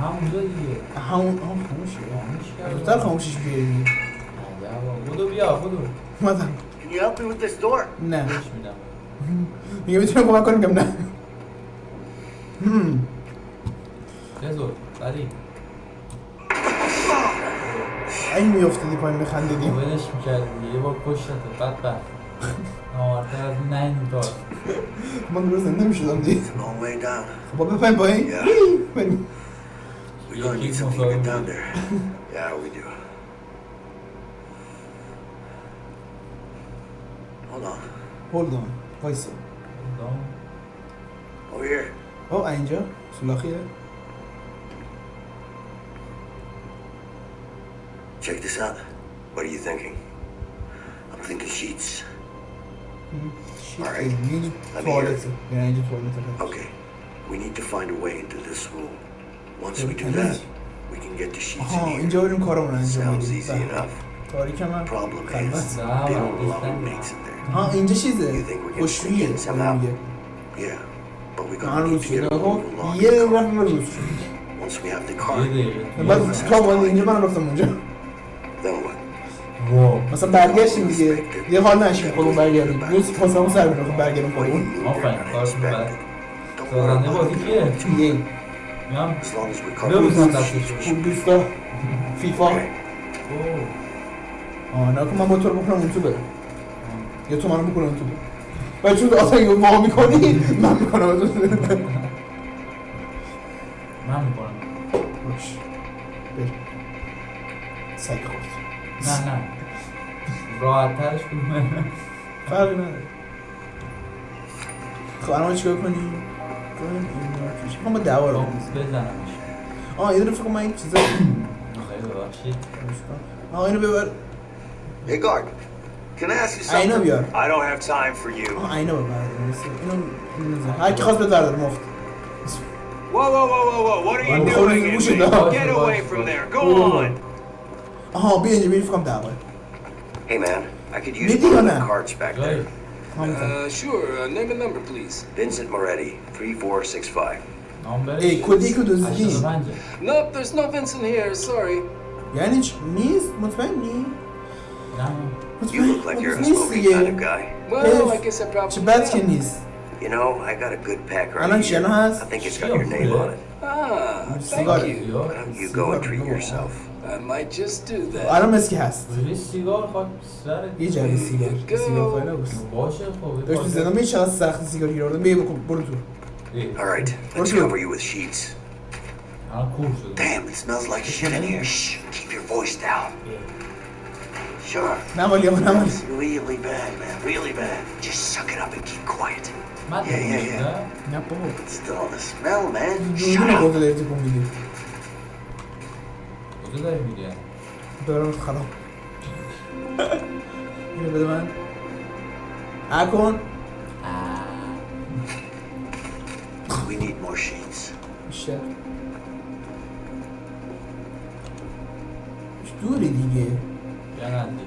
همونجا دیگه. همون خاموشه خاموش کرد زودتر خاموشش بیاری. بدو بیا بدو. اومدم. Can you help me with this door? نه. [laughs] میگه می‌تونم کمک کنم؟ میگم نه. هم. بزر سریع این میافتادی پایین بخندیدیم ولش می‌کردی. یه بار کشتت بدبخت. [laughs] نامرتر از این نه این کار من درست زنده می‌شدم دیگه It's a long way down. خب با بپایم پایین Yeah. وی، بریم We're gonna need something to get down there. Yeah, we do. Hold on. هولد آن وایسا دام. Over here. او اینجا سولاخیه Check this out. What are you thinking? I'm thinking sheets. شیت Alright. اینجا Let me توالته یعنی اینجا توالته Okay. We need to find a way into this room. Once we do Okay. that, we can get the sheets آها in here. اینجا بریم کارمون انجام Sounds بدیم easy بله. enough. تاریک من Problem خلوت. is, they don't allow inmates in there. ها اینجا You چیزه think we can خوشویه sneak in اون somehow? میگه Yeah, but we من gotta روز need to شده get a خب room locked. یه رفت من روز شد Once we have the یه car, دقیقه بعد تا اومده اینجا من مثلا برگشتیم دیگه. یه حال نشیم خودمون برگردیم. یه پاس همون سر می‌رفت برگردیم خودمون. آفرین Don't worry سازنده بازی. کیه؟ گیم میام ببوسم خوب دوستا فیفا. آه نه من با تو رو بکنم اون تو بره یا تو منو بکنم اون تو بره و چون آتا اگه ما می‌کنی من می‌کنم. من می‌کنم. باش. بر سگ خورد. نه نه. راحت ترش کدومه فرقی نداره خب الان چیکار کنیم کنیم این ما دعوا رو. بزنمش آه یه دونه فکر من این چیزا خیلی ببخشید آه اینو ببر Hey, guard. Can I ask you اینو something? بیار I don't have time for you. آه اینو ببر اینو اینو. هر کی خواست ببر مفت Whoa, whoa, whoa, whoa, whoa! What are you doing? Get away from there! Go on! آها بیا اینجا بیا فکر کنم دعوا Hey, man, I could use one of the cards back there. Uh, sure, uh, name and number, please. Vincent Moretti, 3465. Hey, kod ilk od. Nope, there's no Vincent here, sorry. Ja nič, nis, mutfen. You look like you're a smoking kind of guy. Well, I guess I probably Chibatski. You know, I got a good pack right here. I think it's got your name on it. Ah, thank you. Why don't you go and treat yourself? I might just do that. الان مسکی هست بجای سیگار خواهد سرت یه جعبه سیگار سیگار خواهی نبست باشه خب داشت میزدم می چقدر سخت سیگار گیر آوردم بیا بکن برو تو ای، All right, let's Okay. cover you with sheets. الان کور شده Damn, it smells like shit in here. Shh, keep your voice down. Sure. نه مالی آقا نه مالی It's really bad, man. Really bad. Just suck it up and keep quiet. من Yeah, yeah, yeah. نه بابا It's still the smell, man. Shut دونه up. کجا داری میگه دارم خراب. اینو بده من. اکن We need more sheets. بیشتر دوری دیگه. نه دیگه.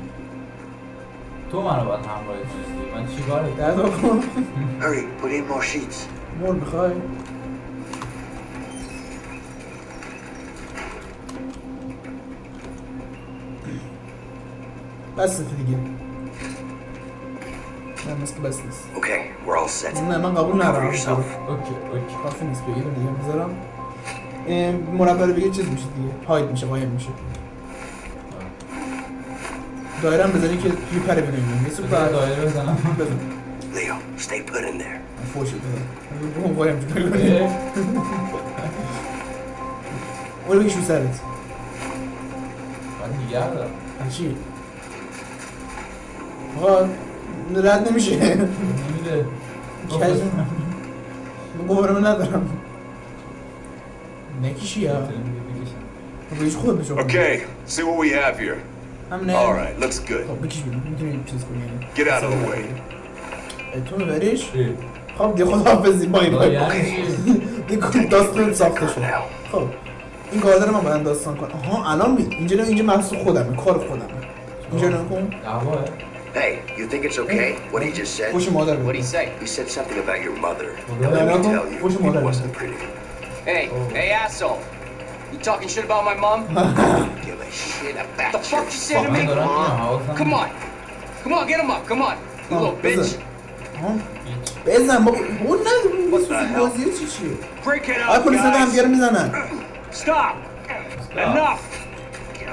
تو منو باید همراهی کنی من چیکاره در کن Hurry, put in more sheets. مول می‌خوای؟ بس دیگه. نه مثل بس نیست. Okay, we're all set. نه من قبول ندارم. okay okay. کافی نیست بگیرم دیگه بذارم. مربع رو بگیر چیز میشه دیگه. هاید میشه قایم میشه. دایره هم بذاری که میپره بیرون یه سوپ دایره بزنم. بزن Leo, stay put in there. فوش بزن بگم قایم اه، اونو بگیش رو سرت. من دیگر دارم چی؟ آقا رد نمیشه. نمیده. من ندارم. نکیشی ها بگیش خود بشو Okay, see what we have here. هم نه. All right, looks good. خب بکش بیرون. می‌تونی چیز کنی Get out of the way. تو میبریش خب دیگه خدا حافظی بای بای. یعنی؟ [laughs] دیگه داستان ساخته شد. خب این گاردر من باید داستان کنم. آها الان می اینجا اینجا محصول خودمه. کار خودمه. اینجا نکن دعواه. Hey, you think it's okay what he just said? خوش مادر What'd he بده say? He said something about your mother. Well, And let then me I'll tell go- you, what's your mother? it wasn't pretty. Hey, hey, asshole. You talking shit about my mom? [laughs] Give a shit about the fuck you say to me? من دارم میام حواسم Come on. Come on, get him up. Come on. You little bitch. بزن آها. بزن بابا اون نه بازی چی چیه Break it آیا up, پلیس هم guys. دیگه رو میزنن Stop. Enough.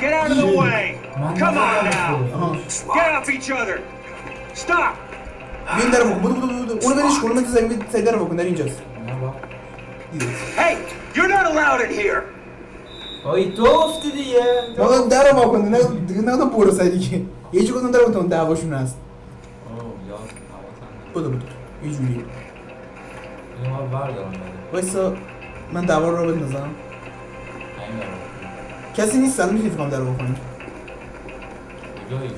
Get out of the way. Come on now. آها Get off each other. Stop. بین در بکن بودو بودو بودو اونو برش کن اونو سعی سعی در بکن در اینجاست دیدی Hey, you're not allowed in here. آی تو گفتی دیگه بابا در رو واکن نه دیگه نه تو برو سعی دیگه یه چی گفتم در بکن دعواشون هست اوه یاد حواسم بودو بودو یه جوری اینو ما بردارم بده وایسا من دعوا رو بندازم همین دارم کسی نیست الان می‌تونی فکرم در رو بکنی کجایی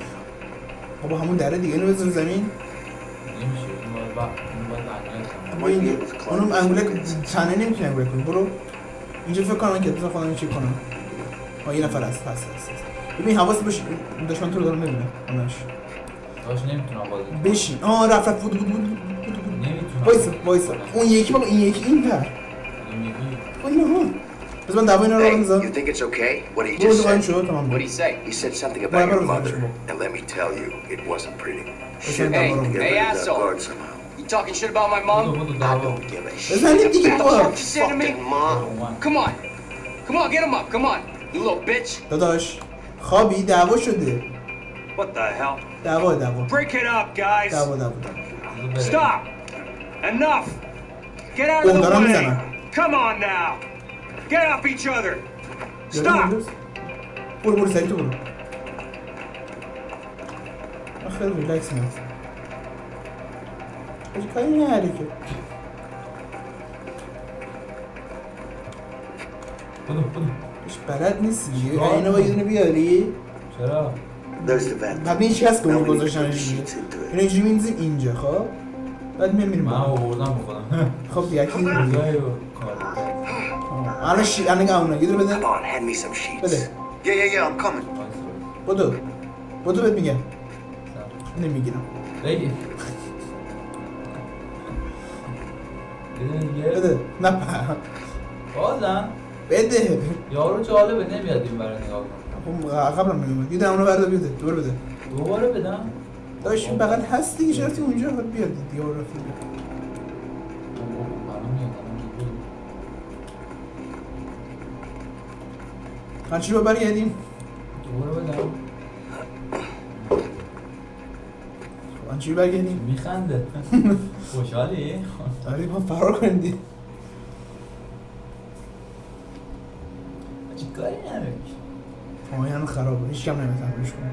بابا همون دره دیگه اینو بذار زمین. با این اونم انگوله چنه نمی‌تونی انگوله کنی. برو. اینجا فکر کنم که بذار خودم چک کنم. آه یه نفر هست هست هست. ببین حواس باش. دشمن تو رو دارم می‌بینه همش. داشت نمی‌تونم بازی بشین. آه رفت رفت. بود بود بود بود بود وایسا وایسا. اون یکی بابا این یکی این پر. با این ها. بذار من دعوا اینا رو Hey, بندازم you think it's okay what he برو just قایم said? شد تمام What'd he say? He said something Well, about your I mother, was and let me tell you, it wasn't pretty. Listen, Shit, Hey, I need to get hey, rid of that asshole. guard somehow. You talking shit about my بودو mom? بودو I دعوا don't give a shit بزنید دیگه What the بابا fuck you say to me? fucking mom. اومد Come on. Come on, get him up. Come on. You little bitch. داداش خوابی دعوا شده What the hell? دعوا دعوا Break it up, guys. دعوا دعوا دعوا Stop. Enough. Get out of Oh, the دارم way. میزنم. Come on now. Get off each other. Stop. اونجاست؟ برو برو سریع تو برو من خیلی ریلکس میاد هیچ کاری نهاری که بودو بودو هیچ بلد نیستی دیگه اینو با یه دونه بیاری چرا There's the vent. بعد هیچ کس Now put گذاشتنش دیگه اینو it. اینجوری می‌ریزیم اینجا خب بعد میام میریم من. آوردم بخودم خب دیگه کی می‌ریزه؟ کجایی و کار الان شی الان اونه یه دونه بده Come on, hand me some sheets. بده Yeah, yeah, yeah, I'm coming. بدو بدو بهت میگم نمی‌گیرم بگی بده نه په. بازم بده یارو جالبه نمیاد این برای نگاه کنم خب قبلا نمیومد یه دونه بردا بده دور بده دوباره بدم داشت بغل هست دیگه چرا رفتی اونجا بیاد دیگه اون هرچی رو برگردیم؟ دوباره بدم هرچی رو برگردیم؟ میخنده. [laughs] خوشحالی؟ آره ما فرار کنیم دیگه. چی کاری نداری؟ این خرابه هیچ کم نمی‌تونم روش کنم.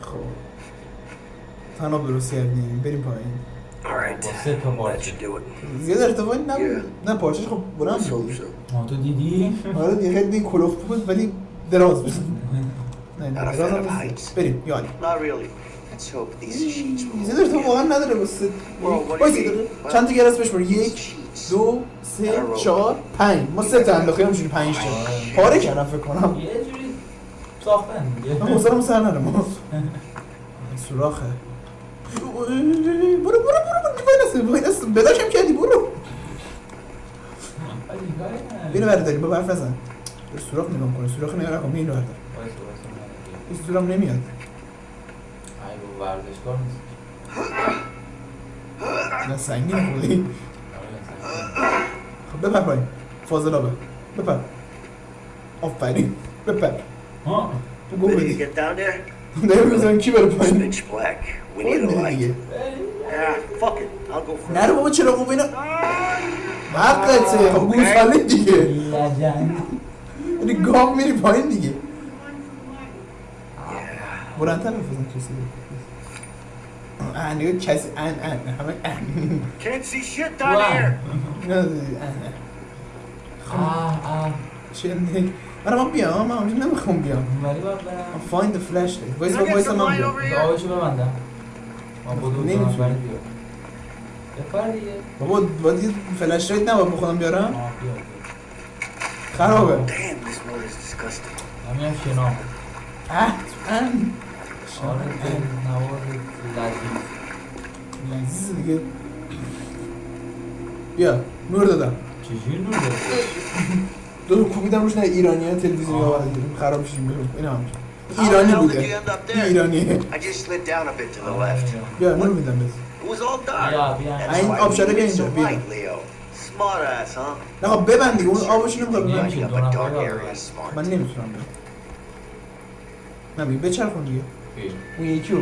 خب. تناب درست کردیم. بریم پایین. با سه تا it. زیاد ارتفاعی نبود. نه پارچش خب بلند Let's بود. hope so. آه تو دیدی؟ [laughs] آره دیگه خیلی کلوف بود ولی دراز بود. [laughs] بریم یعنی. داره تو واقعا نداره داره چند تا گرس بشمار یک دو سه چهار پنج. ما سه تا انداخته همینجوری پنج تا. پاره کردم فکر کنم. یه جوری ساختن دیگه. من حوصله‌مو سر نره ما. [laughs] سوراخه. برو برو برو. وای نسته بداشم کردی برو. اینو برداری با برف نزن. به سوراخ نگاه کنه سوراخ نگاه نکن اینو بردار این سوراخ نمیاد. ورزشکار نیست. نه سنگین خودی خب بپر پایین. فاضلابه بپر. آفرین. بپر. ها Ready to بدی [laughs] بزنیم کی بره پایین. Pitch black. We خود need a میدی light. دیگه. Yeah, fuck it. I'll go first. نره بابا چرا خوب اینا؟ حقته خب گوساله دیگه. لجن. یعنی گام میری پایین دیگه. بلندتر بفزن کسی ان نگاه کسی ان ان همه ان Can't see shit down here. [laughs] چه نه من ما بیام من اونجا نمی‌خوام بیام ولی باید برم find the flashlight وایس با وایس من بیام? آقایشو ببندم ما بدو نمی‌تونی. بزنم ولی بیا بپر دیگه بابا باید یه فلش لایت نباید بخونم بیارم خرابه Damn, this water is disgusting. همین شنا اه ان آره نوار لذیذ لذیذ دیگه بیا نور دادم چجوری نور داری؟ دو کوبیدم روش نه ایرانی ها تلویزیون آه. آورده خراب شدیم بریم این هم ایرانی بوده. left. بیا نور میدم That's این آبشاره we بیا اینجا بیا? نه خب ببند. دیگه اون آبش نمی‌خواد. من نمی‌تونم نه بیا بچرخون دیگه. اون یکی رو.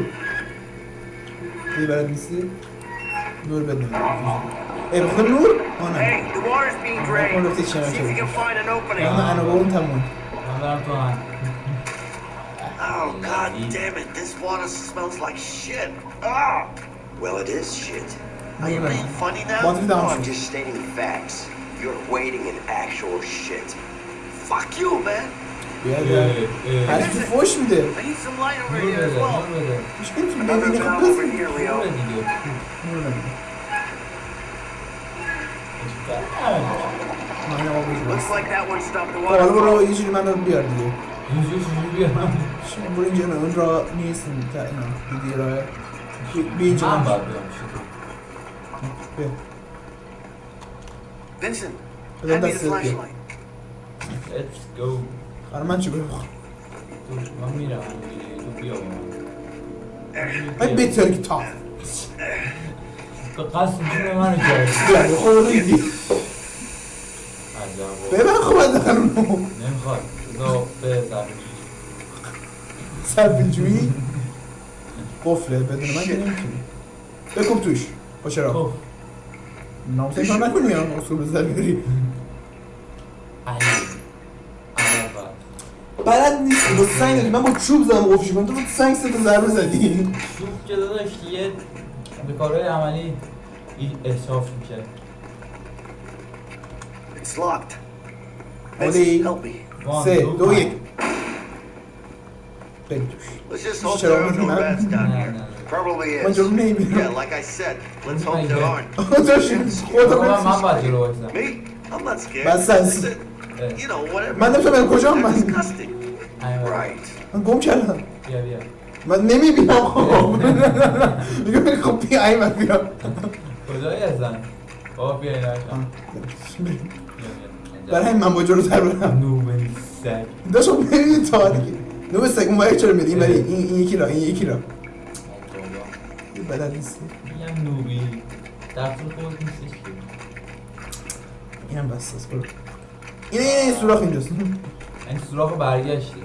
دیگه بلد نیستی؟ نور بده ای بخدا نور آه نه Hey, the water's being اون drained. رفته چه See if you can find an opening. نه انا با اون تموم من برم تو هم Oh, god damn it. This water smells like shit. Ah! Well, it is shit. Are you being funny now? Bottom down. No, I'm just stating facts. You're wading in actual shit. Fuck you, man. بیا بیا هر چی فوش میده I need some light over نور here as بده well. نور بده هیچ نمی‌تونه Another ببینه valve خب over بس here, نور Leo. دیگه نور نمیده من این آب بجوز Looks like that one stopped the خب حالا water. برو flow. یه جوری منو بیار دیگه اینجوری چجوری بیارم شما برو اینجا نه اون را نیست اون تا اینا دیدی راه بی- بی اینجا من من باید بیام پیش تو. بیا Vincent, بزن hand me the دستت بیا flashlight. Let's go. حالا من چی تو من میرم. تو بیا با من ای تا تو قصد جون منو کردی بیا خود ریدی عجب ببن خب از دخل اونو نمی‌خواد بذار به زمین سر جویی قفله بدون من که نمی‌تونی بکن توش با چرا خب نامسه کار نکنی یا اصول بزر بیاری علی بلد نیستی با سنگ داری من با چوب زدم قفشی کنم تو با سنگ سه تا ضربه زدی چوب که داداش یه به کارهای عملی این احساس میشه It's locked. Ready? Vincent, help me. وان، سه دو، دو پنج. یک بریم توش Let's just You hope should there are open no them up. rats down نه here. نه Probably من is. جلو نمی‌بینم Yeah, like I said, let's hope there aren't. داشت خودم بابا من باید جلو بایستم Me? I'm not scared. از You know, whatever. من نمی‌تونم کجا من disgusting. Right. من گم کردم بیا بیا. من نمی‌بینم. خب [laughs] میگم خب بیا این من بیا کجایی هستن بابا بیا این بریم. برای من با جلوتر برم. نوبل سگ. داشتم ببینید تا دیگه نو به سگ اون باید چرا میری این بری این این یکی را این یکی را. این بلد نیستی. میگم نوبی در طول خود نیستش که. اینم بس است برو. این این این سوراخ اینجاست. این سوراخ برگشتی.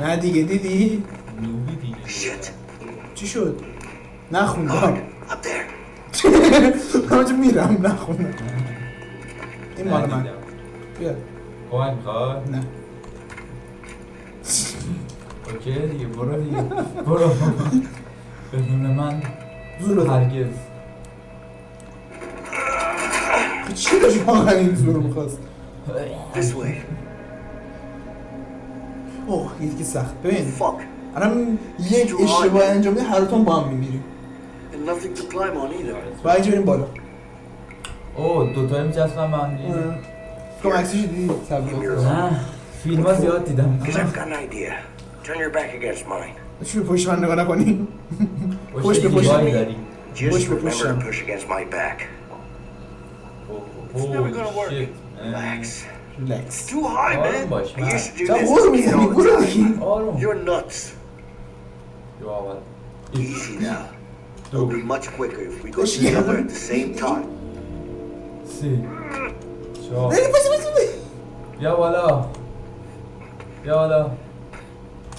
اه. نه. دیگه دیدی؟ نوبی دیگه. چی شد؟ نخوندم. اونجا [laughs] میرم نخوندم. این مال من. بیا. کمک می‌خواد نه. اوکی دیگه برو دیگه. برو. بدون من هرگز. چی داشت واقعا این زور می‌خواست؟ This way. اوه دیگه سخت. ببین. الان یک اشتباه انجام هر دوتون با هم میمیریم And nothing to climb on either. باید اینجا بریم بالا. اوه دوتایی میچسبن به هم کم عکسش دیدی تبلیغات نه فیلم ها زیاد دیدم. Because I've got an idea. Turn your back against mine. چی به پشت من نگاه نکنی؟ پشت به پشت. دیواری داری. Just Push me, remember push to him. push against my back. اوه never gonna work. شیت Relax. ریلکس Too high, آروم man. باش I used to do چرا this. غور You می‌زنی know, برو دیگه آروم You're nuts. جو اول Easy now. It'll be much quicker if we go Push together him. at the same time. سه چهار بری پشت پشت پشت. بیا بالا بیا بالا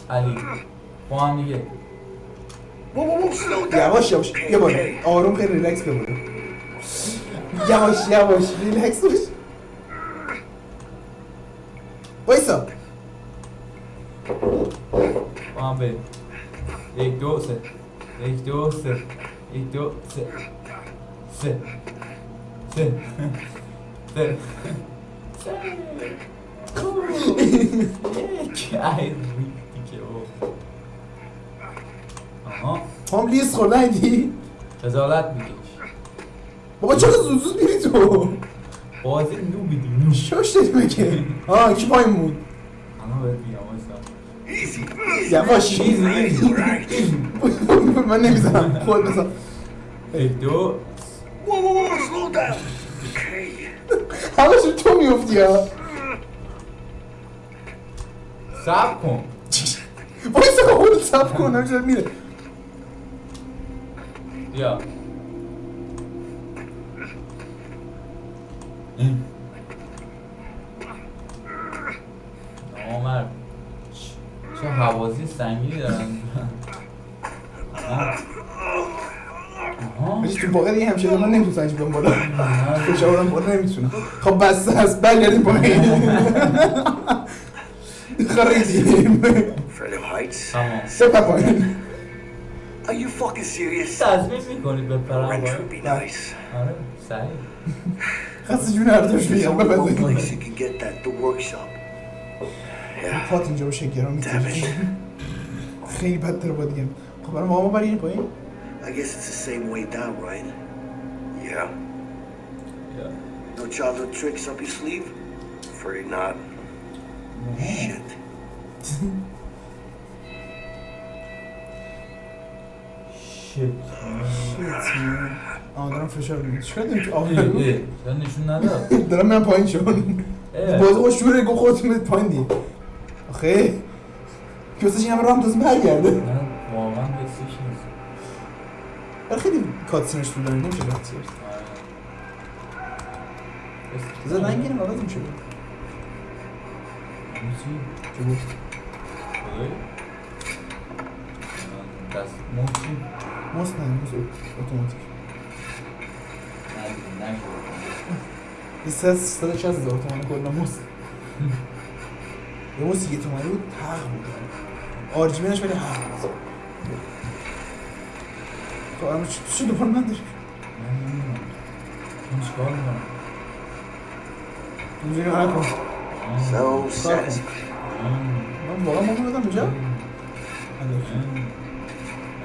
علی با هم دیگه Whoa, whoa, whoa, slow down. یواش یواش Okay, یه بالا okay. آروم خیلی ریلکس بیا بالا یواش یواش ریلکس باش وایسا با هم بریم یک دو سه یک دو سه یک دو سه سه سه سه آها هم لیست خورده ایدی خجالت میکش بابا چرا زود زود میری تو؟ بازی نو بیدیم شاش داری مگه؟ آه کی پایین بود؟ الان بهت میگم. یواش right. من نمی‌زنم خود بزن دو. همش تو میفتی ها سب کن. وایسا خود سب کن همینجور میره. بیا این نامرد چه حوازی سنگینی دارن. ولی تو واقعا دیگه همشه من نمی‌تونم اینجا بیام بالا فشارم بالا نمی‌تونم خب بس هست برگردیم پایین. خریدیم سپر پایین. Are you fucking serious? تصمیم می‌کنید به پرم Wrench باید would be nice. آره سریع خسته جون هر دوش There's بگم only one ببندیم place you can get that, the workshop. Yeah. پات اینجا باشه گرام Damn میتونی it. خیلی بدتر با دیگه خب برای ما بریم پایین I guess it's the same way down, right? Yeah. بیا. No childhood tricks up your sleeve? Afraid not. Shit. [laughs] دارم فشار میدم چرا داریم تو آب ای می‌ریم؟ ای چرا نشون نداد دارم من پایین شون اه. بازی خوش شوره گو خودتون برید پایین دیگه. آخه کیوسش این همه راه هم تازه برگرده. واقعا بسیش نیست. ولی خیلی کاتسینش طول داره نمیشه رفت زیرش بذار رنگ گیرم عوض میشه چه گفت؟ دست موچی ماست نه موس اتوماتیک. سه سه چه هزار تومن کلا موس یه موس یه تومنی بود تق بود. آرژیمینش ولی حق بود خب اما چی دوباره من داری؟ این چیکار می‌کنم؟ اینجوری. من واقعا اینجا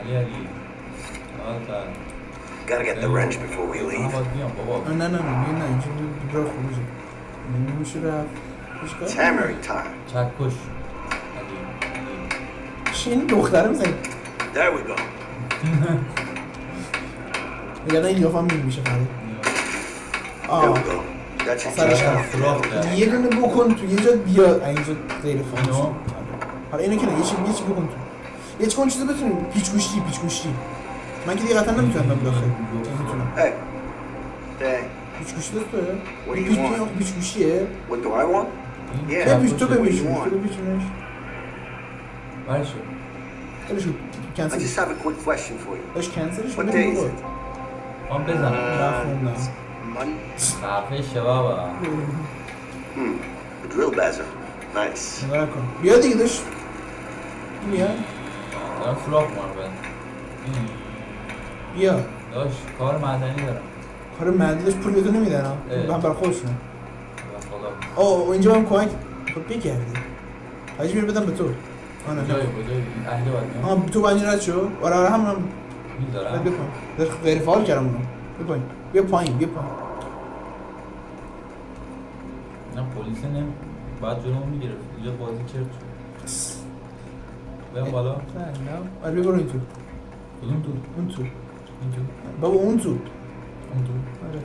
علی علی. Gotta get the wrench before we leave. نه نه نه نه اینجا راه خروجه نمیشه رفت It's hammering time. چکش چی این دختره می‌زنی. There we go. یعنی این لیافه هم میشه we آه. سرش. یه دونه بکن تو یه جا بیا. اینجا غیر؟ شد. حالا اینو که نه یه چی بکن تو. یه چی کن چیزی بتونیم. پیچ گوشتی پیچ گوشتی من که دیگه قطعا نمی‌تونم برم داخل نمی‌تونم Hey. Hey. پیچ گوشتی دست? آخه پیچ گوشیه What do I want? این تو Yeah. پیچ تو چکشه. بپیچ What do you تو want? بپیچونش برای شد خیلی شد I کنسل just have a quick question for you. داشت کنسلش What day is it? من بزنم نخوندم شه بابا Hmm. The drill buzzer. Nice. بیا دیگه داشت بیا دارم سراغ کنم بیا. داشت کار معدنی دارم. کار داشت پول ها اه. من برای به خدا آه و اینجا هم کمک خب بگردی حاجی میره بدم به تو. آه نه کجایی نه کجایی اهل تو بنجی رد شو. آره آره هم می‌ذارم بیا در غیر فعال کردم اونو. بیا پایین بیا پایین بیا پایین. نه پلیس نمی باید جلومو می‌گرفت. اینجا بازی شد. بریم بالا. نه آره بیا برو این تو کدوم تو؟ اون تو. این تو بابا اون تو. اون تو. آره.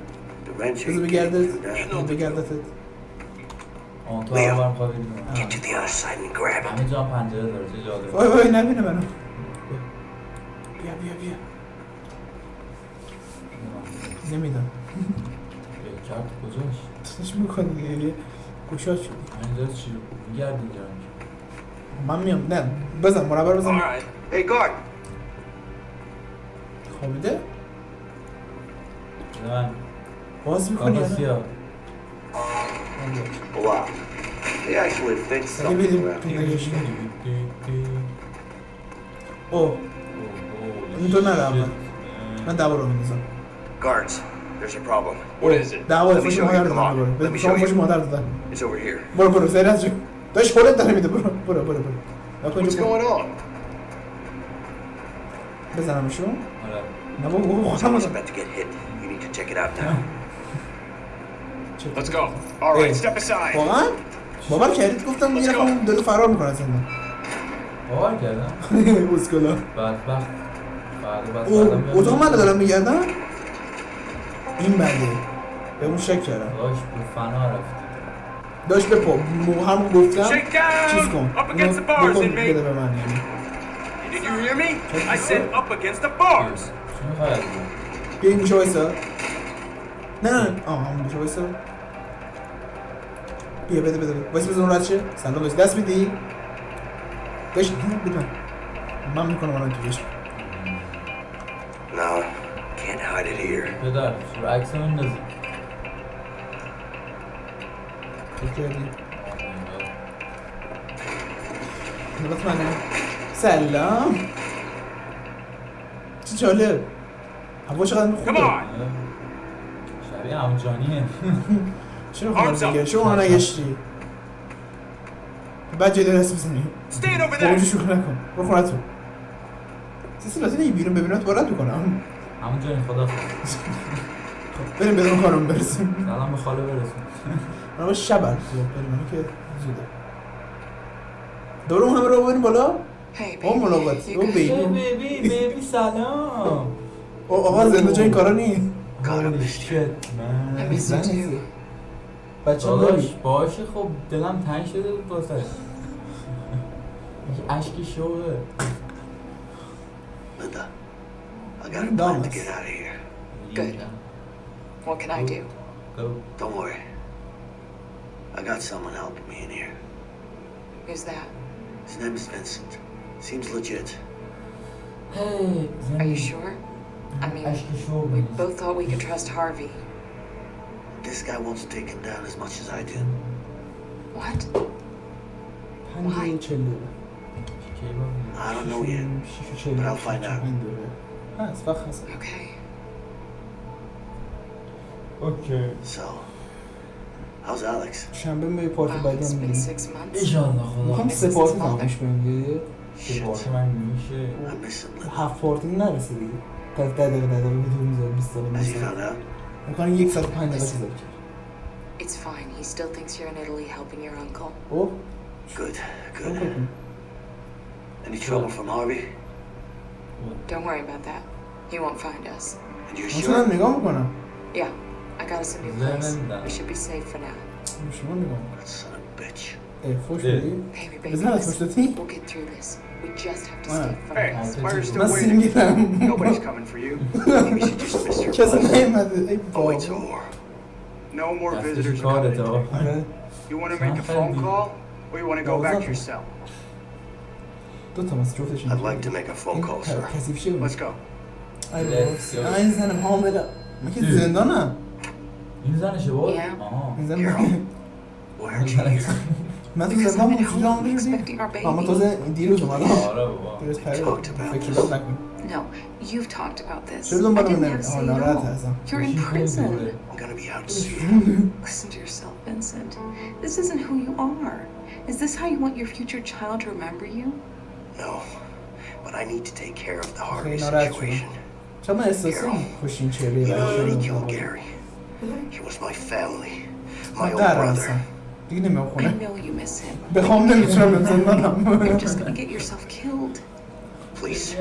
that. بگردتت آه تو هم برم خواه بریم Get to the other side and grab it. همه جا پنجره داره چه وای وای نبینه منو. بیا. بیا بیا نمیدم کرد کجاش؟ تش می‌کنی؟ دیگه گوشات شدی اینجا چی؟ میگردی اینجا. من میام. نه بزن All بزن. Hey, guard. خوابیده؟ من باز می‌کنی کاکا سیاه Wow. They actually fixed something بریم around تو here. نگهش او این تو نره اول من دعوا رو میندازم. Guards, there's a problem. What is it? دعوا Let me فوش show مادر دادن me شما you. مادر دادن. It's over here. برو برو سریع از داشت خودت داره میده. برو برو برو برو. What's going on? بزنمشون. نه بابا بابا خودم Someone's about to get hit. You need to check it out now. Let's go. All right, Hey. step aside. واقعا باور کردید گفتم می‌رفتم داره فرار می‌کنه از زندان باور کردم اسکلا بدبخت بیام اتاق من دارم میگردم این بنده به اون شک کردم داشت به فنا رفتی داشت به پا مو- هم گفتم. چیز کن بکن. بده به من یعنی Did you hear me? I said up against the bars. بیا این گوشه وایسا نه نه نه. آه همون گوشه وایسا بیا بده بده بده وایسا بزن اون رد شه سلام بهش دست میدی بهش بده من می‌کنم الان تو بهش No, can't hide it here. پدر رو عکس من نزد چه کردی نگاه منه سلام چه جالب هوا چقدر خوبه. شبیه همون جانیه [laughs] چرا میگه چرا اونو نگشتی. بعد جدی دست بزنی. اونجا شوخی نکن. برو خونه تو. سیسی لازم نگی بیرون ببینم تو بارد می‌کنم همون جانی خدا. بریم بدون کارم برسیم سلام به خاله برسون من باید شب بریم. که زوده. دوره اون همه رو بریم بالا؟ Hey, او baby. ملاقات. You او good? بیبی بیبی بیبی سلام. [laughs] آقا زنده جای این کارا نی Holy shit I man miss you too. بچه هم داداش داری باشه خب دلم تنگ شده بود واسه اشکی شوه Linda, I got a plan to Thomas. get out of here. Good. What can I do? Go. Don't worry. I got someone helping me in here. Who's that? His name is Vincent. Seems legit. Hey Are you sure? I mean, اشکی شو we both thought we could trust Harvey. This guy wants to take him down as much as I did. What? پنج و چل دقیقه. I don't know yet. شیش و چل But I'll دقیقه. find out. پنج دقیقه. هست وقت هست Okay. اوکی So, how's Alex? شنبه می پارتی Wow, بعدی it's هم been میریم six months. ایشالله خدا می‌خوام سه پارتی تمامش کنیم یه Shit. باشه من میشه I miss him, Linda. هفت پارتی نرسه دیگه تا ده دقیقه ده دقیقه تو می‌ذاره 20 دقیقه As you می‌ذاره found out? می‌کنه یک ساعت و پنج دقیقه چیزا کرد It's fine. He still thinks you're in Italy helping your uncle. اوه Good, چون good. کنیم Any trouble from Harvey? Don't worry about that. He won't find us. And you're من شدم sure? نگاه می‌کنم Yeah, I got us a new Then place. and that. We should be safe for now. شما نگاه می‌کنم That son of a bitch. ای فوش اه. بدی Baby, baby, بزن از listen. پشت تی We'll get through this. We just have to Wow. stay Hey, focused. why are you still من waiting? سینگلم Nobody's coming for you. [laughs] Maybe she just missed her کسی flight. نیومده ای I'll بابا wait some more. No more دستش visitors coming. کارته آره You want to make a phone call, or you want to go back to your cell? دو تا مثل جفتش I'd like to make a phone call, sir. کثیف شه Let's go. ای Let's بابا go. این زنم حامله من که زندانم این زنشه بود؟ Yeah. آها این زن Where'd you hear? من تو Because زندان I'm at بود home دیدی expecting our اما baby. تازه دیروز اومدم آره بابا دیروز پره talked about فکر this. نکن No, you've talked about this. چرا I دنبال didn't من have to آه say it ناراحت all. هستم You're in بشین خیلی prison. دوره. I'm gonna be out soon. [laughs] Listen to yourself, Vincent. This isn't who you are. Is this how you want your future child to remember you? No. But I need to take care of the خیلی Harvey ناراحت شدم situation. چرا من احساسی کشین چهره You برای killed Gary. He was my family. My من old درم brother. دیگه نمیام خونه. بخوام نمی‌تونم [laughs] You're زندانم just gonna get yourself killed. Please.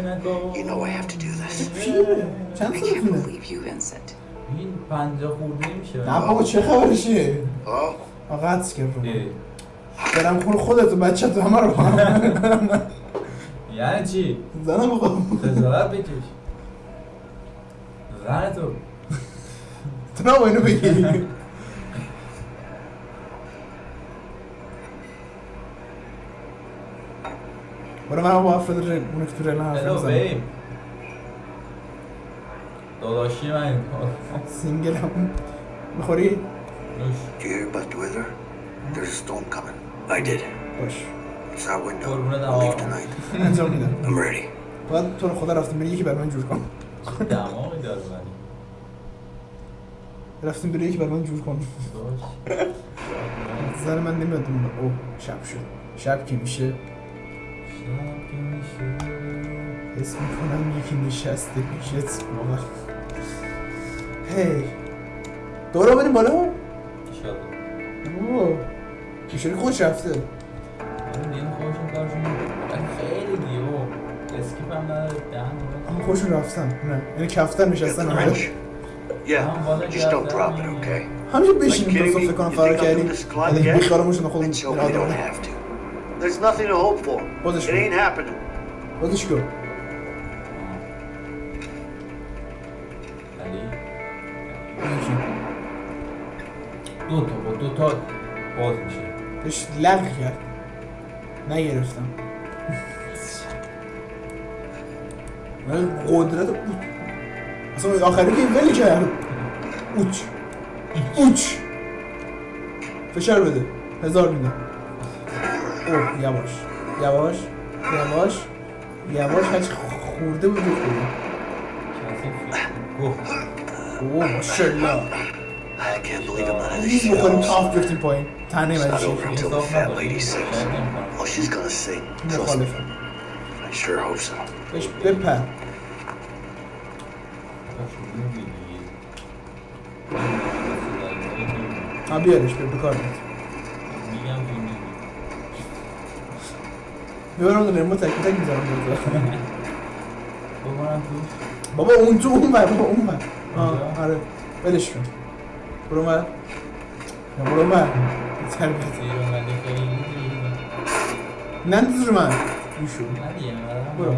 You know I have to do this. چند I can't سالتونه؟ believe you, Vincent. این پنجاه خورده میشه نه بابا چه خبرشه؟ Oh? آقا حدس کرد. برم خون خودت و بچه تو همه رو. یعنی چی؟ زنم بابا خجالت بکش زن تو تو نه اینو بگی من افراد ریل اون که تو هلو می‌زنم بیب داداشی من سینگل هم؟ نوش Do you hear about the weather? There's a storm coming. I did. باش It's our window. قربونت I'll leave آقا. tonight. [laughs] انجام میدم I'm ready. باید تو رو خدا رفتیم بری یکی بر من جور کن دماغی داره ولی رفتیم بری یکی بر من جور کن باش زن من نمیاد اون اوه شب شد شب که میشه حس می‌کنم یکی نشسته پیشت واقعا هی. دورا بریم بالا. اوه. خودش رفته. من دیم خودشون کارشون خیلی دیگه و اسکیپ هم نداره. دهن اما خودشون رفتن نه. یعنی the همه wrench? Yeah. Just don't drop it, okay? همیشه Like kidding me? فکر کنم You فرار think I'll do کردیم this climb again? Let's hope we don't have to. There's nothing to hope for. It ain't happening. کن ولی یکی. دو تا با دو تا باز میشه داشت لغ کرد نگرفتم من قدرت اوت اصلا آخری که ولی کرد اوچ اوچ فشار بده. هزار میدم اوه یواش یواش یواش یواش هرچی خورده بود خورده کسی گفت اوه ماشالله I can't believe I'm out of this نیز shit. بخوریم تاف گرفتیم پایین تنه It's من not over until the انصاف fat نداره lady sings. شاید نمی‌کنم. Oh, she's gonna sing. Trust me. مخالفم I sure hope so. بهش بپر باشه، می‌گی دیگه. ها بیارش به بکار بیاد میگم که می‌گی. می‌برم دو ریموت تک تک توش بابا اون تو اون بر بابا اون بر آره ولش کن برو من یا برو من تربیت زیر اومده خیلی دیگه. ننداز رو من نه اومدم برو.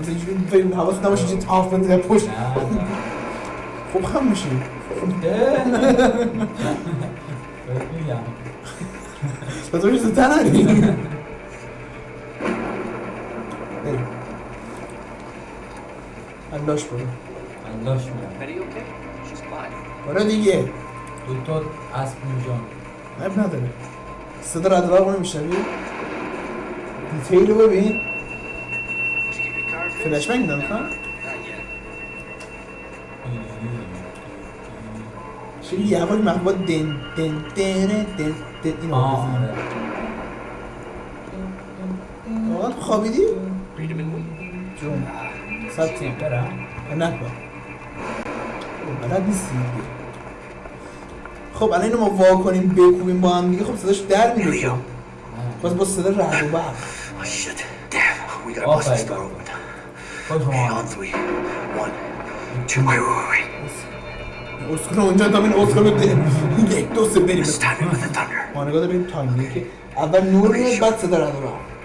مثلا اینجوری فکر حواست نباشه اینجوری تاف بنده پشت نه، نه. خوب خم میشی. تو تو زودتر نری بریم انداش برو fine. برو دیگه. دو تا اسب میجان عیب نداره. صدا رد رو نمیشنوی دیتیل رو ببین? فلش بنگ yet. چه یواش محبوب دن دن دن دن دن اینو آه آره. واقعا تو خوابیدی؟ جون. بلد نیستی دیگه خب الان اینو ما وا کنیم بکوبیم با هم دیگه. خب صداش در که. باز با صدا رعد و برق. Oh, آفرین. اسکول اونجا تا این اسکول رو یک دو سه بریم. Let's time it with the thunder. ما نگاه داریم time. که اول نور میاد بعد صدا رعد و برق.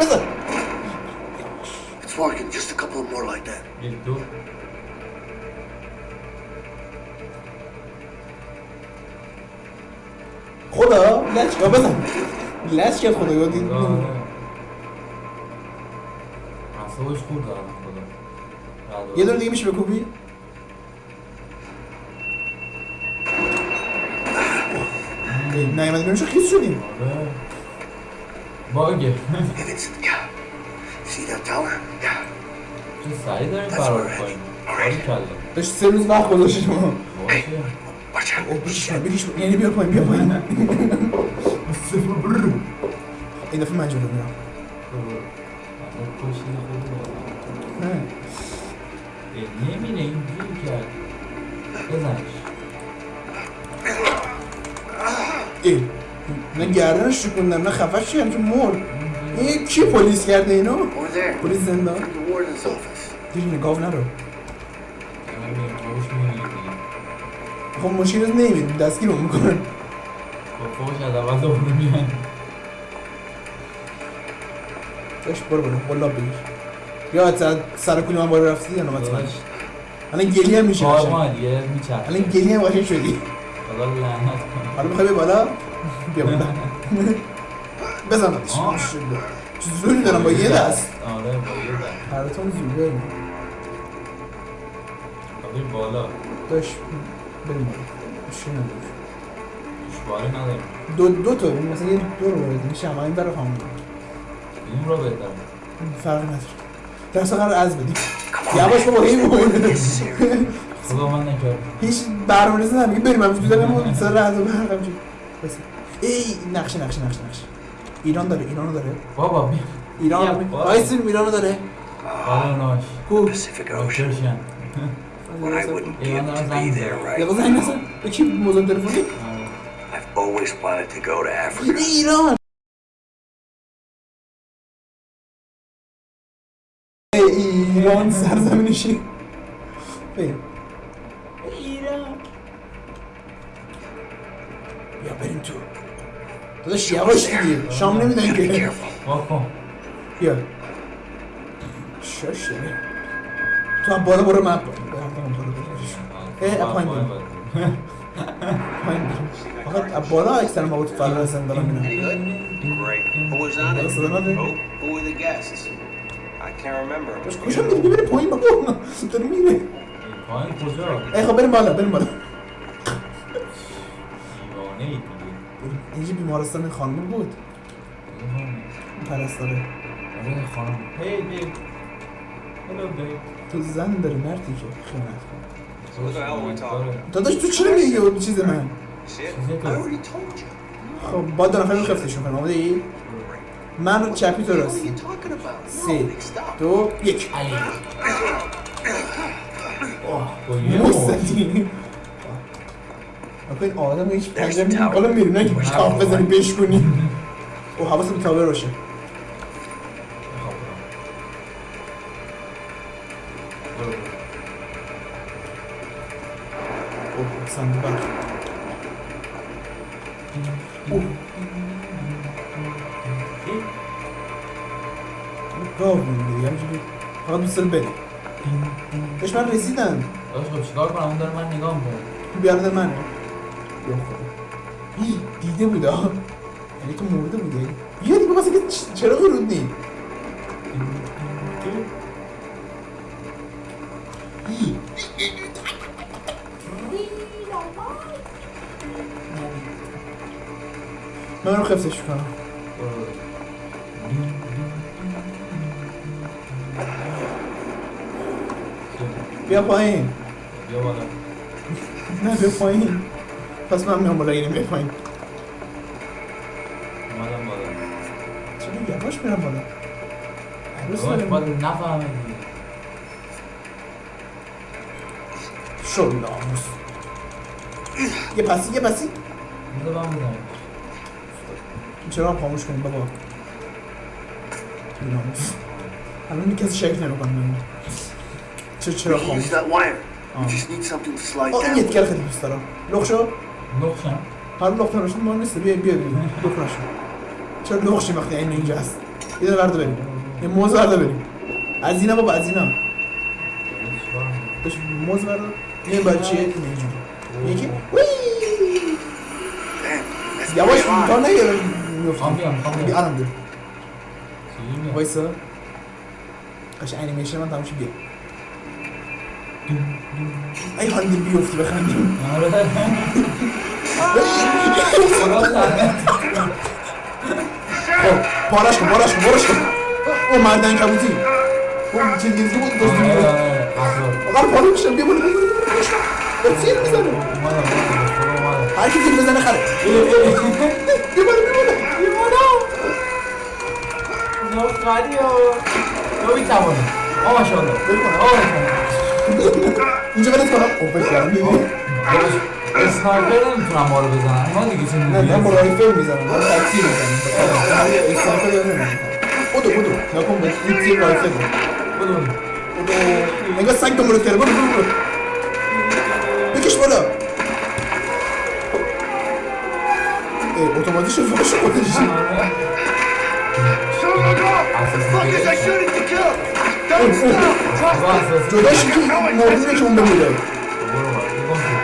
بزن It's working. Just a couple more like that. یک دو خدا لچ یا بزن لچ کرد خدا یا دید آره. اعصابش خورد خدا یه دور دیگه میشه بکوبی نیومد بیرون شو خیس شدیم آره. باگه Hey, Vincent. Yeah. See that tower? Yeah. چه سریع داریم فرار کنیم باری کلا داشت سه روز وقت گذاشتیم باشه Watch او بریش کن بریش کن یعنی بیا پایین بیا پایین این دفعه من جلو میرم نه نمیره اینجوری کرد بزنش ای نه گردنش شکوندم نه خفش شدم که مرد. این کی پلیس کرده اینو؟ پلیس زندان. دیگه نگاه نرو. خب مشکل نمید دستگیر رو می‌کنن خب فوقش از اول دوباره میان داشت برو برو قلاب بگیر. یا سر کولی من بالا رفتی یا نوبت من الان گلی هم میشه میچرخه. الان گلی هم قشنگ شدی. خدا لعنت کنه. حالا می‌خوای بالا؟ بیا بالا بزنمش زوری دارم با یه دست آره با یه دست پرتون زوری بریم بالا داشت بریم نداریم دو دو تا مثلا یه دو رو وارد میشه اما این برای خامون این رو بهتر فرق نداره در اصلا قرار از بدیم یواش بابا این بود خدا من نکرد هیچ برنامه ریزی نمیگه بریم همش تو دارم سر رد و برقم چی بس ای نقشه نقشه نقشه نقشه ایران داره ایرانو داره بابا بیا ایران بیا، بابا. وایسین ایرانو داره بالا ناش کو Pacific Ocean. روشن When I wouldn't be ایران able دارم to زنگ be می‌زنم. there, یا right? زنگ نزن به کی موزم تلفنی I've always wanted to go to Africa. ایران ای ایران سرزمینشی بریم ایران یا بریم تو داداش یواش. دیگه. شام نمیدن که. واکن بیا. شاشه. تو هم بالا برو من. برم پایین بریم پایین بریم بالا اکثر مواد فرار هستن دارم میرم? صدا نداری؟ Who? Who were the guests? I can't remember. داشت کجا میری پایین بابا. داره میره. پایین کجا؟ ای خب بریم بالا بریم بالا. دیوانه ای اینجا بیمارستان خانم بود. پرستاره. آره خانم. هی بیب هلو بیب تو زن داری مردی که خیانت کن So what the hell are we talking داداش تو چرا میگی به چیز من. خب با دارم خیلی خفتشون کنم آماده ای؟ من رو چپی تو راستی? سه. Stop. دو یک. با این آدم هیچ پنجه میگه بالا میری نه که تاف بزنی بشکنی او حواست به تاور باشه اوه صندوق برق. اوه گاو میگه همینجوری فقط دوست داره بره داشت من رسیدم داشت خب چیکار کنم اون داره من نگاه می‌کنه بیارده منه هی دیده بود ها یعنی تو مرده بوده بیا دیگه واسه که چرا رود نی. من رو خفتش کنم بیا پایین بیا بالا نه بیا پایین پس من میام بالا اینه بیا پایین. اومدم بالا. چرا یواش میرم بالا؟ عروس داریم باید نفهمه دیگه شو ناموس. یه پسی یه پسی بذار من بودم چرا خاموش کنیم بابا؟ ناموس. الان کسی شک نمی‌کنه من چرا خاموش؟ That wire. You just need something to slide آه این down. یتکر خیلی دوست دارم. لخ شو. نقشم هر لخ نمیشه ما نیست. بیا بیا بیا لخ نشو چرا لخ شی وقتی این اینجا هست؟ یه دونه ورده بریم. یه موز ورده بریم. از اینا بابا از اینا. داشت موز ورده یه بچه این اینجوری یکی؟ یواش. تا می‌خوام بیام می‌خوام بیا الان بیا وایسا. قش انیمیشن من تماشا بیا. ای حال بیفتی بخندیم. آره. پارش کن پارش کن پارش کن او مردن کبوتی او چیز گیزی بود دوست آره بود آره. قضا آقا پاره میشم بیا بالا بیا تیر می‌زنه. هر کی تیر بزنه خره. بیا بالا بیا بالا بیا نه خری ها تو می‌توانی آه ماشاءالله. آه اینجا ولت کنم. بشارم می‌بینی اسنایپر نمی‌تونم ما رو بزنم ما دیگه چه نه من با رایفل می‌زنم من تکسی می‌زنم اسنایپر داره نمی‌زنم بودو بودو نکن به این تیر رایفل بودو بودو نگاه سنگ دنبالت کرده بودو بودو بکش بالا اه اتوماتیک شد فقط خودش Fuckers, I shoot it to kill! Don't stop! جداش که مردونه که اون بمیره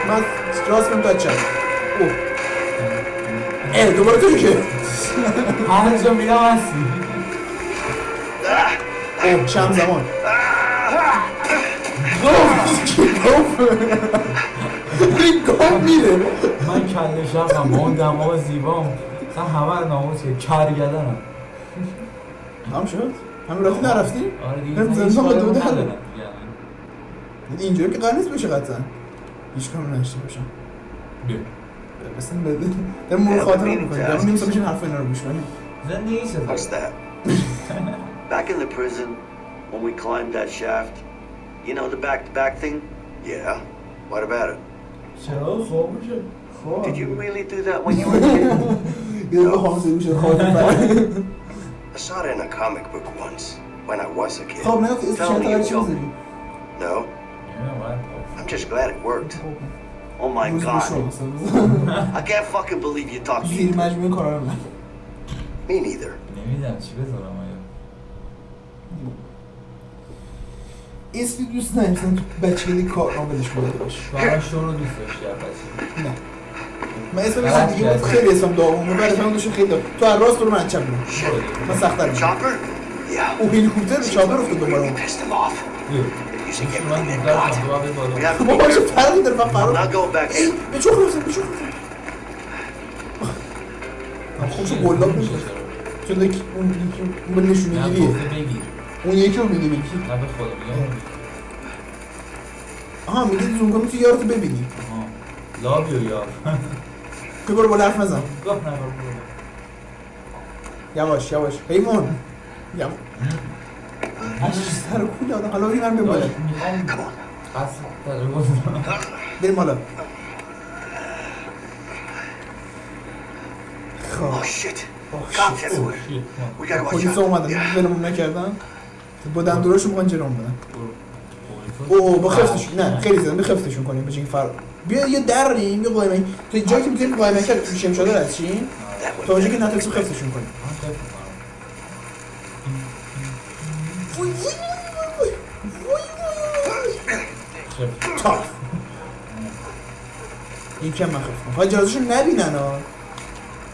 من راست کنم چپ اوه اه دوباره تو که. هر جا میرم هستی اوه چند زمان؟ گفت. گفت. این گفت میره. من کله شرفم با اون دماغ زیبام. مثلا همه رو ناموس که کرگدنم هم شد؟ همین رفتی نرفتی؟ آره دیگه زندان به حاله دیگه. اینجوری که قرار نیست بشه قطعا. هیچ کام نشته باشم بیا. مثلا بده دارم مورد خاطر می‌کنی دارم نمیستم بشین حرف اینا رو گوش کنی زندگی چه What's that? Back in the prison, when we climbed that shaft, you know the back-to-back thing? Yeah. What about it? چرا خواب میشه خواب Did you really do that when you were a kid? یه دفعه حافظه گوشه خاطر I saw it in a comic book once when I was a kid. خواب نگفت اسم چند تا چی بزنی No, I'm just glad it worked. Oh my god. I can't fucking believe you talked زیر me. مجموعه کارا من Me neither. نمی‌دونم چی بذارم آیا اسمی دوست ندارم مثلا بچگی کار ناملش بوده باشه برای شو رو دوست داشتی بچه نه من اسم دیگه بود خیلی اسم داغونه برای من دوشون خیلی داغ تو هر راست برو من چپ برو من. Chopper? Yeah. او هلیکوپتر چاپر افتاد دوباره Using everything they've got. کنم We have to be careful. I'm not going back. به چوخ رفتم به چوخ رفتم خوبشو گلاب میشه چون دیگه اون یکی اون به نشونه نه گیریه گفته بگیر اون یکی رو میگه بگی نه به خدا میگم آها میگه زوم کنی تو یارو ببینی آها لابیو یار تو برو بالا حرف نزن گفت نه برو یواش یواش حیوان یواش سر کوله آدم حالا بریم بریم بالا بریم بالا خب پلیس. اومدن ولمون نکردن با دندوراشون می‌خوان جلوم بدن اوه با خفتشون نه خیلی زدن بخفتشون کنیم بچه این فرق بیا یه دریم یه قایمه تو جایی که می‌تونیم قایمه کرد میشیم شده چی تا اونجا که نتونستیم خفتشون کنیم وای، وای، وای، وای، وای، وای. تا این کم من خفتم ها جازشون نبینن ها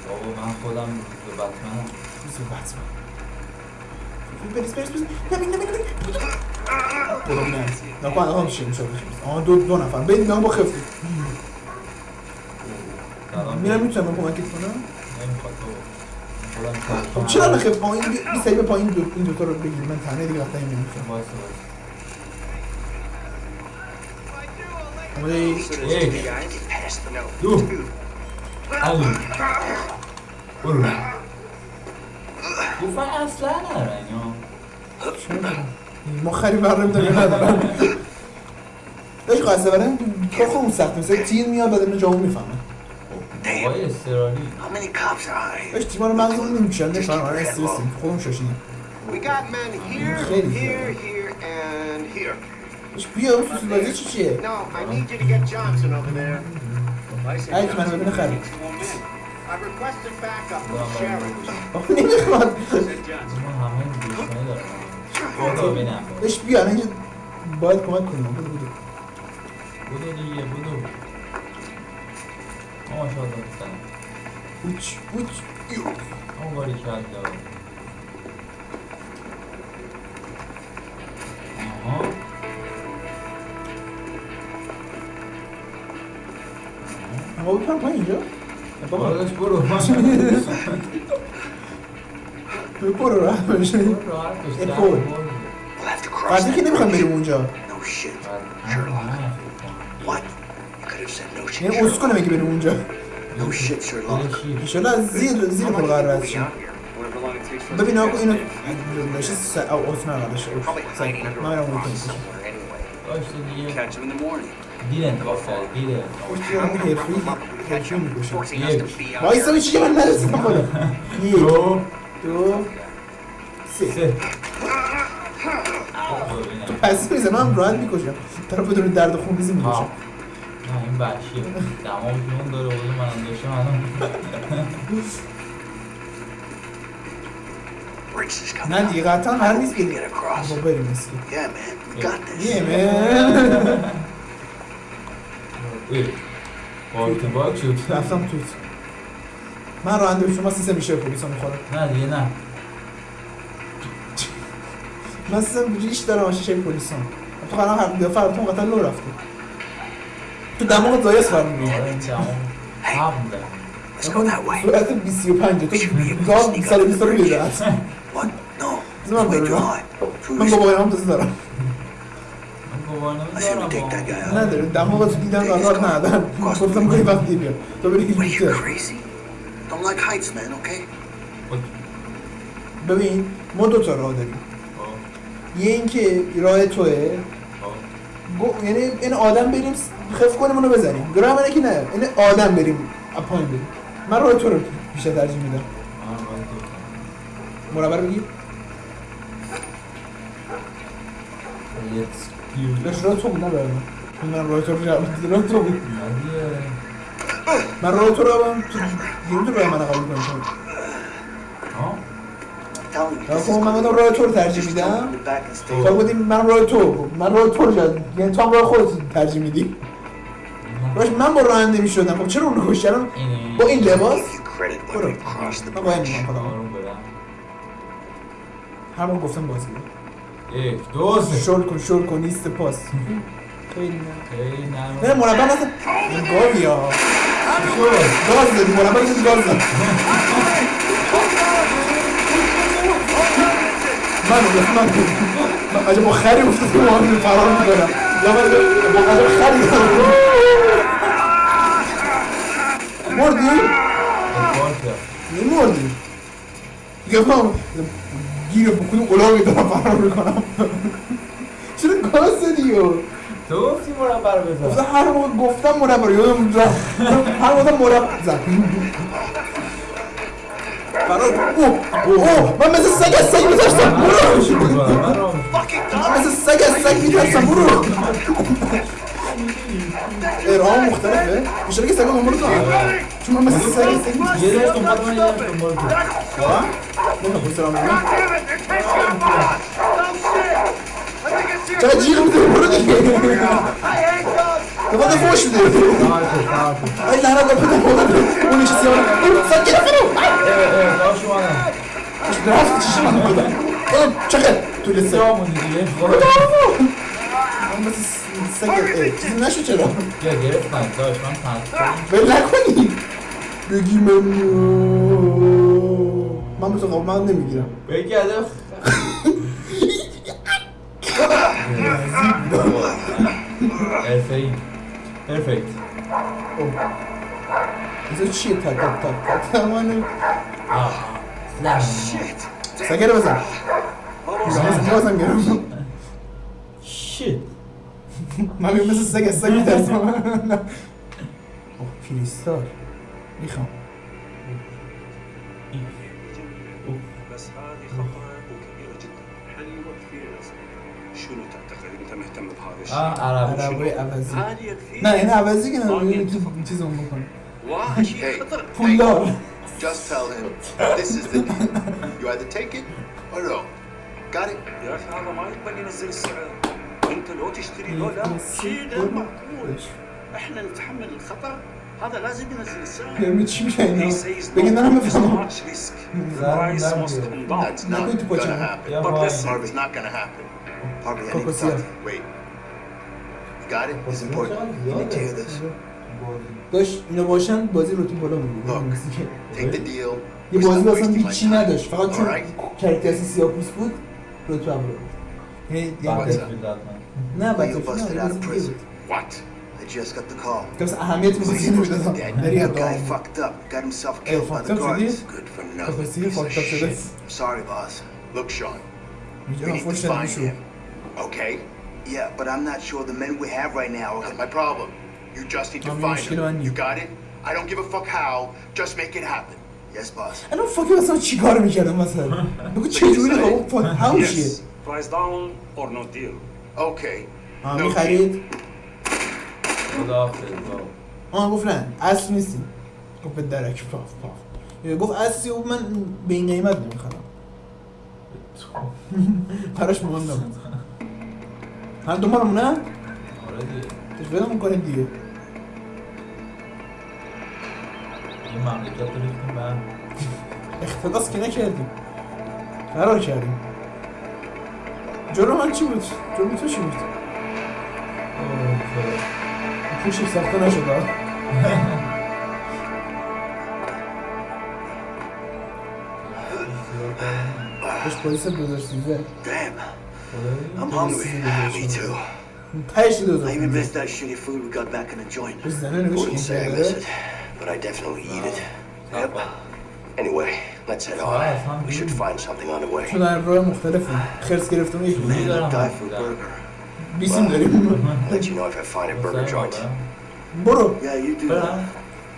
بابا من خودم به بطمنم بس بریز بریز بریز نبین نبین نبین برو نه نکن الان میشه میشه آها دو دو نفر بریم نگاه با خفتی میرم می‌تونم کمکت کنم نمی‌خواد خودم خب چرا پایین بی سری به پایین دو این دوتا رو بگیر من تنه دیگه وقتا این نمی‌تونم آماده یک دو. علی برو. گفتن اصلا نرن یا ما خری برم داریم ندارم [laughs] داشت قصه برم کار خودمون سخت مثل تیر میاد بعد اینو جامو می‌فهمه استرالی How many cops are تیما رو مغزمون نمی‌کشن نفهم آره استرسیم خودمون شاشیدیم We got men here, here, here, and here. اون سوسول بازی چی چیه؟ No, I need you to get Johnson over there. هر کی منو ببینه خری I requested backup from دارم خدا ببینم داشت بیا الان اینجا باید کمک بودو بودو دیگه بودو. برو برو راه بشه راحت باش ای در پول. برو. We'll have to cross فرضی که نمی‌خوام. بریم اونجا یعنی اسکله میگه بریم اونجا از زیر زیر پل قرار رد شیم Whatever long it takes for us ببین آقا اینو safe. داشته س... او میرم اون کنیم باشه دیگه Catch him in the morning. انتخاب کردی دیر انتخاب اون حرفی حرفی میگوشم یک وایسا به چیزی من نرسیدم بالا یک دو دو سه سه پس میزه من راحت می‌کشم طرف بدون درد خون ریزی می‌کشم این وحشیه دماغ جون داره بودی من داشته منم Briggs is coming. نه دیگه قطعا هر نیست که. با بریم اسکی Yeah, man. We got this. یه من ای باکت باک شد رفتم توت من راننده شما سیسه میشه پلیسا می‌خورم نه دیگه نه من سیسه ریش دارم شیشه پلیسا تو قرار هر دفعه فراتون قطعا لو رفته تو دماغ زایس آره هم ده Let's go that way. سرعت 25 تو گام 120 رو میده What? No. زمان Let's wait till برو high. من با بایم هم تازه دارم من گوار I say we نمی‌ذارم take that guy out. نداره دماغ تو دیدن قرار ندارم گفتم تو بری What are you هیچ crazy? Don't like heights, man. Okay. ببین ما دو تا راه داریم یه اینکه راه توه یعنی این آدم بریم خف کنیم اونو بزنیم. راه منه که نه این آدم بریم. اپاین بریم. من راه تو رو بیشتر ترجیح میدم. مربع رو بگی. داشت راه تو بود نه برای من. من راه تو رو جواب راه تو بود. من راه تو رو هم تو دیگه تو راه من قبول کنم. Him. راه تو من راه تو رو ترجیح میدم. تو بودیم من راه تو. من راه تو رو جد یعنی تو هم راه خودت ترجیح میدی؟ باش من با راننده می‌شدم. خب چرا اونو کشتم با این لباس؟ برو. من برم. همون گفتم بازی. یک دو سه شل کن شل کن نیست پاس. خیلی نه. خیلی نه. مربع این گاوی ها. گاز دادی مربع نزد گاز داد. [laughs] من من من عجب خری افتاد که ما فرار می‌کنم. یا من با عجب خری مردی؟ نمردی دیگه من گیر بکنی قلاقی دارم فرار می‌کنم. چرا گاز دادی و تو گفتی مربع رو بزن هر موقع گفتم مربع رو یادم هر موقع مربع زد. فرار اوه اوه من مثل سگ از سگ میترسم برو من رو من مثل سگ از سگ میترسم برو ارهام مختلفه بیشتر که سگ دنبال تو چون من مثل سگ از سگ یه دست دنبال من یه دست دنبال تو واقعا؟ نمی‌دونم سلام علیکم. چقدر جیغ می‌زنی برو دیگه دفعه فوش میده ای لعنت به پدر مادر اون نشستی سیاه برو سگ گرفت برو باش اومدم رفت چیش من بودم چقدر تو لسه جامونی دیگه من مثل سگ اه، چیزی نشو چرا بیا گرفتن داشت من پنج ول نکنی بگی من من به تو قابل من نمی‌گیرم بگی هدف ارفعی پرفکت بذار چیه تا تا تا تا تا من آه نه سگه رو بزن بازم گرفتم شیت من میگم مثل سگ از سگ میترسم اوه کریستال می‌خوام آه عربي عربي ابازيك لا هنا ابازيك أنا نجيب ممكن واه شيء خطر Just tell him this is the deal. You either take it or no. Got it? يا أخي هذا ما يقبل ينزل السعر. انت لو تشتري لو لا شيء غير معقول. إحنا نتحمل الخطر هذا لازم ينزل السعر. يا ميت شو يعني؟ لكن أنا ما فهمت. Price must come down. That's not gonna happen. But listen, it's not gonna happen. Harvey, I need to talk to you. Wait. You got it? It's important. You need to hear this. داشت اینا باشن بازی رو تو بالا Look. می‌گیره Take the deal. یه We're بازی not اصلا wasting my هیچی time. نداشت فقط چون Alright? کرکترسی سیاه پوست بود رو تو هم رو یعنی بعد یه- فیلد حتما نه Leo بچه busted نه out بازی of دیگه prison. بود What? I just got the call. که مثلا اهمیت می‌خواستی نمی‌دادم داری The از guy دام fucked up, got himself ای killed by فاکت the اپ شدی؟ guards. Good for خب nothing. پس دیگه piece of فاکت اپ شده shit. Sorry, boss. Look, Sean, we میگه need to فوش دادی find شو him. Okay? Yeah, but I'm not sure the men we have right now. Not my problem. You just need to I'm find مشکل him. من You نیست. got it? I don't give a fuck how. Just make it happen. Yes, boss. الان فاکی مثلا چیکار میکردم مثلا بگو چجوری خب فاک هاو چیه Price down or no deal. Okay. آه No میخرید خداحافظ بابا. آه گفت نه اصل نیستی گفت به درک پاف پاف یه گفت اصلی و من به این قیمت نمیخرم براش مهم هم دنبالمونه آره دیگه تشویق می‌کنیم دیگه این مملکت رو ریختیم به. اختلاس که نکردیم فرار کردیم جلو من چی بود؟ جلو تو چی بود؟ پوشش ساخته نشد آه. خوش پلیس 2013 Damn, خدایی؟ I'm hungry. Me too. تهش I even 2013 missed that shitty food we got back in the joint. بس زنه نوشت Wouldn't say I این miss کرده it, but I definitely eat it. Yep. Anyway, let's head on. We should find something on the way. چون در راه مختلفیم خرس گرفتم یک چجوری Man, دارم I'd die حرف for a می‌زنم؟ burger. بیسیم [laughs] داریم Let you know if I find a burger joint. برو Yeah, you do that.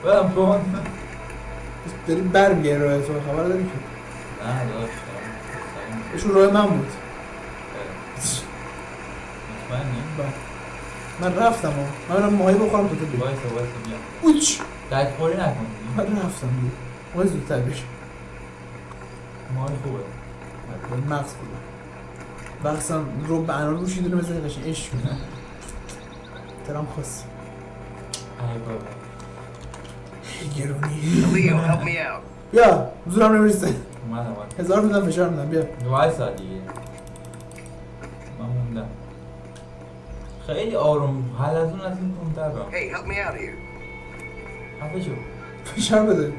برم برم کن داری برمیگه راه تو خبر داری که نه داشت ایشون راه من بود بله. من رفتم ها من برم ماهی بخورم تا تو بگی وایسا وایسا بیا. اوچ! دک خوری نکن. من رفتم دیگه ماهی زودتر بشه ماهی خوبه. مغز بودم بخصم رو به انار روشی دونه بزنی قشن عشق کنم ترام خواست. ای بابا. گرونی. Leo, help me out. بیا زورم نمی‌رسه. اومدم اومدم. هزار میدم فشار میدم بیا. وایسا دیگه من موندم خیلی آروم. حلزون از این کنتر را Hey, help me out here. خفه شو. فشار بده.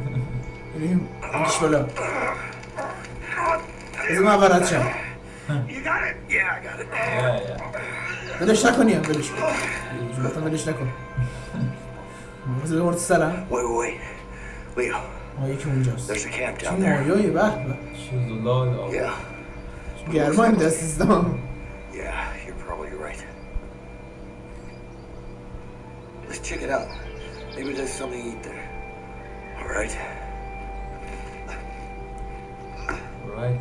بریم. بکش بالا. از من اول رد شم. You got it? Yeah, I got it. یا یا ولش نکنی هم ولش کن. جونتا ولش نکن. بذار ببرد سرم. Wait, wait, wait. Leo, آه یکی اونجاست. There's a camp چه down there. مایایی به به. شوزولای آقا Yeah, گرمای میده سیستم yeah, you're probably right. Let's check it out. Maybe there's something to eat there. All right. right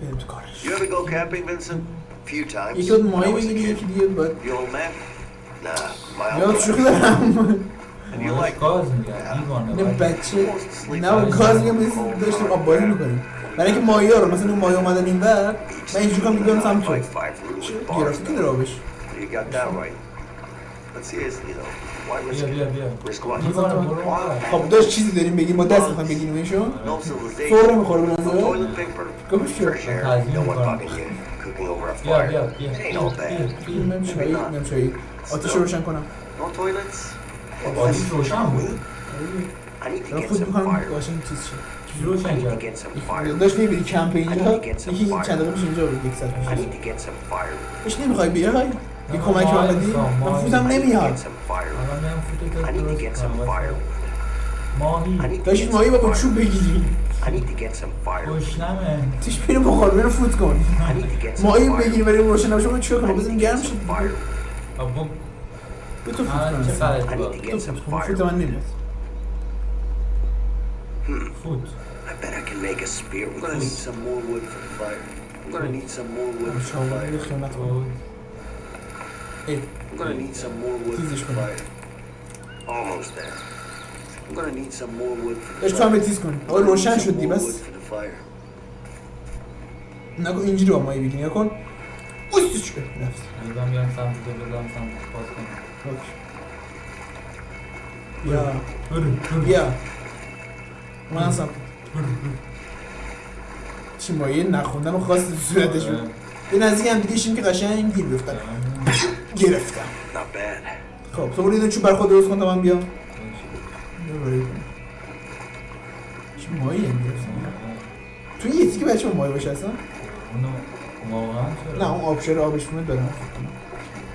بریم تو کارش You ever go camping, Vincent? few times. یکی باید when I ماهی was a بگیری kid. یکی دیگه باید You old man? Nah, my یا uncle. شوخی دارم And you like گاز میگن دیوانه نه وای. بچه نه با گاز میگم مثل داشتیم آب بازی می‌کنیم برای اینکه ماهی ها رو مثلا اون ماهی اومدن این ور من اینجور کنم می‌دونم سمت تو Risk what? دیوانه برو خب داشت چیزی داریم بگیم ما دست می‌خوایم بگیم ایشو. فور می‌خوره به نظر over a بیا. بیا بیا آتیش رو روشن کنم. آتیش روشن بود دارم get خود fire. قاشنگ چیز شه some fire. داشت می‌بینی کمپ اینجا I need to get some یکی fire. چند دقیقه اینجا بود یک ساعت I پیش need to get some fire. پیش نمی‌خوای بیای؟ یه کمک ماهی من. فوتم I need to نمیاد. ماهی. داشت get ماهی some با. چوب بگیری. گشنمه تیش بینو بخور بینو فوت کن. ماهی. بگیری برای روشن نباشه چیکار کنم؟ need بزنیم to get گرم some شد به تو فوت کنم فوت. من نمیاد. فوت. Bet I can make a spear I'm with gonna need this. some more wood for the fire. I'm gonna need some more wood for the شاور fire. خیانت کن فوت ای I'm gonna need some more wood for تیزش the کنم fire. Almost there. I'm gonna need some more wood for the داشت تو هم fire. به تیز کن I'm آقا gonna need روشن some شد دی more بس wood for the fire. نکن اینجوری با ماهی بگیری نکن اوستش کن رفت الان میام سمت تو بزنم سمت باز کنم اوکی. بیا برو برو بیا من اصلا چی مایه نخوندن و خواست تو صورتش بود به نزدیک هم دیگه شیم که قشنگ گیر بیفتن. گرفتم. خب تو برو چوب بر خود درست کن تا من بیام. چی ماهی هم گرفتم تو یه تیکه بچه با ماهی باشه اصلا؟ نه اون آبشار آبش میاد داره.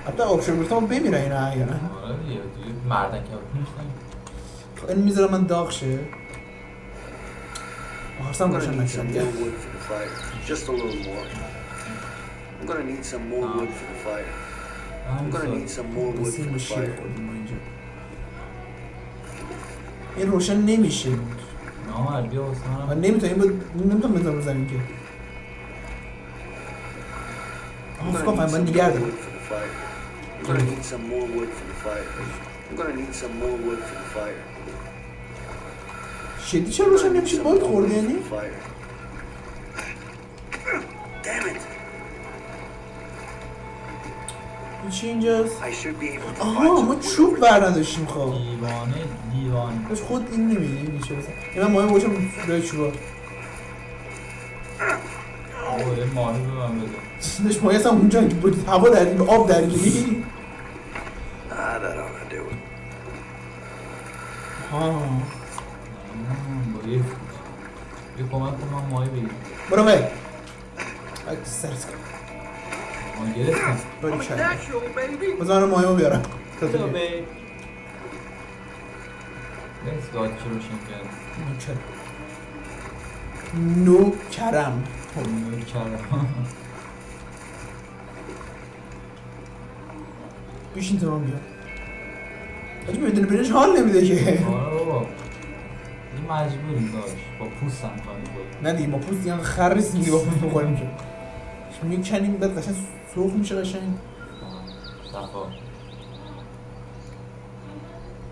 حتی آبشار بریتم بمیره این احیانا آره دیگه توی مردن که خب این می‌ذارم من داغ شه آخرسم I'm gonna روشن need some نکردم more wood for the fire. Just a little more. I'm gonna need some more wood for the fire. I'm gonna need some more wood بسیم for به the شیر fire. خوردیم ما اینجا این روشن نمیشه نامر بیا واسه و منم نمیتونم این نمیتونم بزنم رو زمین که I'm آه gonna فکر کنم need من some نگه more دارم wood for the fire. I'm gonna need some more wood for the fire. I'm gonna need some more wood for the fire. شدی چرا روشن نمیشه باید خورده یعنی! این چی اینجاست؟ آها ما چوب over بر نداشتیم خب. دیوانه دیوانه داشت خود این نمیگه این چه بسن این من ماهی باشم روی چوبا. یه ماهی به من بده. داشت ماهی اصلا اونجا که بود هوا در به آب درگیری Ah, that ought to do it. ها مم، با یه یه کمک کن من ماهی بگیرم برو بای اک سرس کن ما گرفتم. من ماهی رو بیارم. تا تو بیا بیا. بی. بس گاهی چه روشن کرد نوکرم. نوکرم. بیشین تو من بیا حاجی بدون برنج حال نمیده که. آره بابا. این مجبوریم داشت با پوستم کنیم. بود نه دیگه با پوست دیگه خر دیگه با پوست بخوریم که می‌کنیم؟ بعد قشنگ سرخ میشه قشنگ. صفا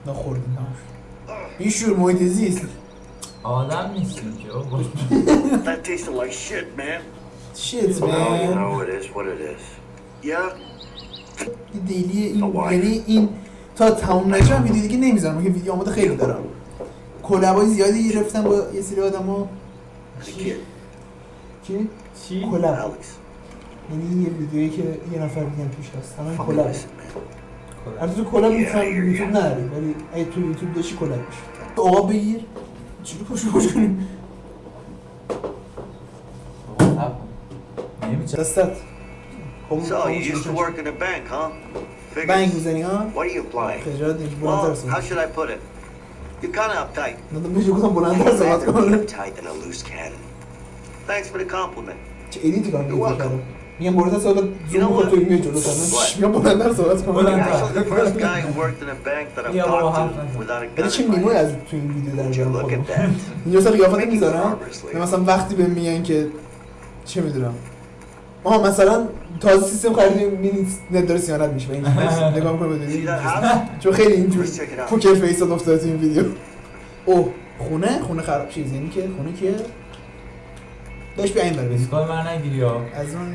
نخوردیم نماش بیشور محیط زیست. آدم نیستیم که That tasted like shit, man. شیت Well, you من know it is what it is. Yeah, این دیلی این یعنی این تا تموم نشه ویدیو دیگه نمی‌ذارم که ویدیو آماده خیلی دارم. کلبای زیادی گرفتم با یه سری آدما the kid, چی؟ چی؟ کلب. یعنی یه ویدیویی که یه نفر دیگه توش هست همین Fucking کلب. البته تو کلب hear یوتیوب نداری ولی اگه تو یوتیوب داشتی کلب میشه آقا بگیر چی رو پشت پشت کنیم دستت خب، So, خب، you used to work in a bank, huh? Figures. بنگ می‌زنی ها What are you applying? خجالت نیست بلندتر Well, how should I put it? You're kind of uptight. نه بهش گفتم بلندتر صحبت کن Tight and a loose cannon. Thanks for the compliment. دیگه کردم میگم بلندتر صحبت زوم کن توی میای جلو میگم بلندتر صحبت کن You're actually the first guy who worked in a bank that I've Yeah, well, talked half- to without a ولی gun چه in my میمونه hand. از تو این ویدیو در Look خودم at that. اینجا مثلا قیافت می‌ذارم مثلا وقتی به میگن که چه می‌دونم ما مثلا تازه سیستم خریدیم می‌بینی نت داره سیانت میشه این [laughs] نگاه می‌کنه بدونی؟ [laughs] چون خیلی اینجور پوکر فیس افتاده تو این ویدیو. اوه خونه؟ خونه خراب چیز یعنی که خونه که داشت بیا این بر بریم. دیسکای من نگیری ها. از من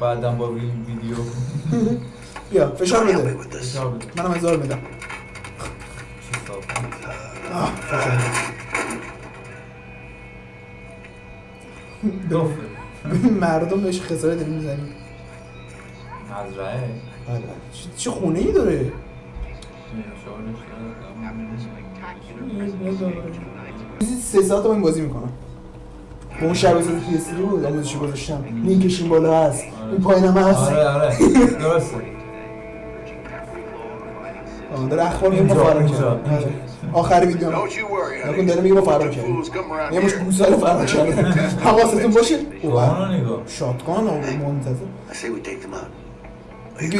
بعدم با وی- ویدیو. [laughs] بیا فشار بده. منم هزار میدم. فشار بده. مردم بهش خساره داریم می‌زنیم. مزرعه. آره. چه- خونه ای داره؟ چیزی سه ساعت من بازی می‌کنم. با اون شب ساعت پی اس بود آموزشی گذاشتم. لینکش این بالا هست. این پایینم هست. آره آره. درسته. داره اخبار میگه ما آخر ویدیو نکن. داره میگه ما فرار کردیم یه مش. گوساله فرار کردیم. حواستون باشه؟ شاتگان و منتظر.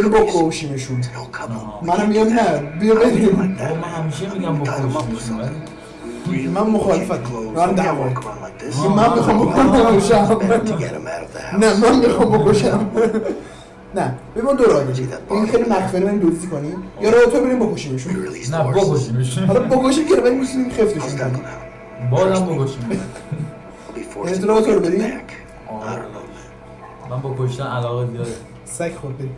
رو بکشیمشون منم میگم نه بیا بریم. من همیشه میگم ولی من مخالفت. من دعوا. من می‌خوام بکشم. نه من می‌خوام بکشم. نه. ببین دو راه داریم این خیلی مخفیانه بریم دزدی کنیم. یا راه تو بریم بکشیمشون. نه بکشیمشون. حالا بکشیم که بریم میشینیم خفتشون کنیم. بازم بکشیم. یعنی تو راه تو رو بریم من با کشتن علاقه زیاده. سگ خود بریم.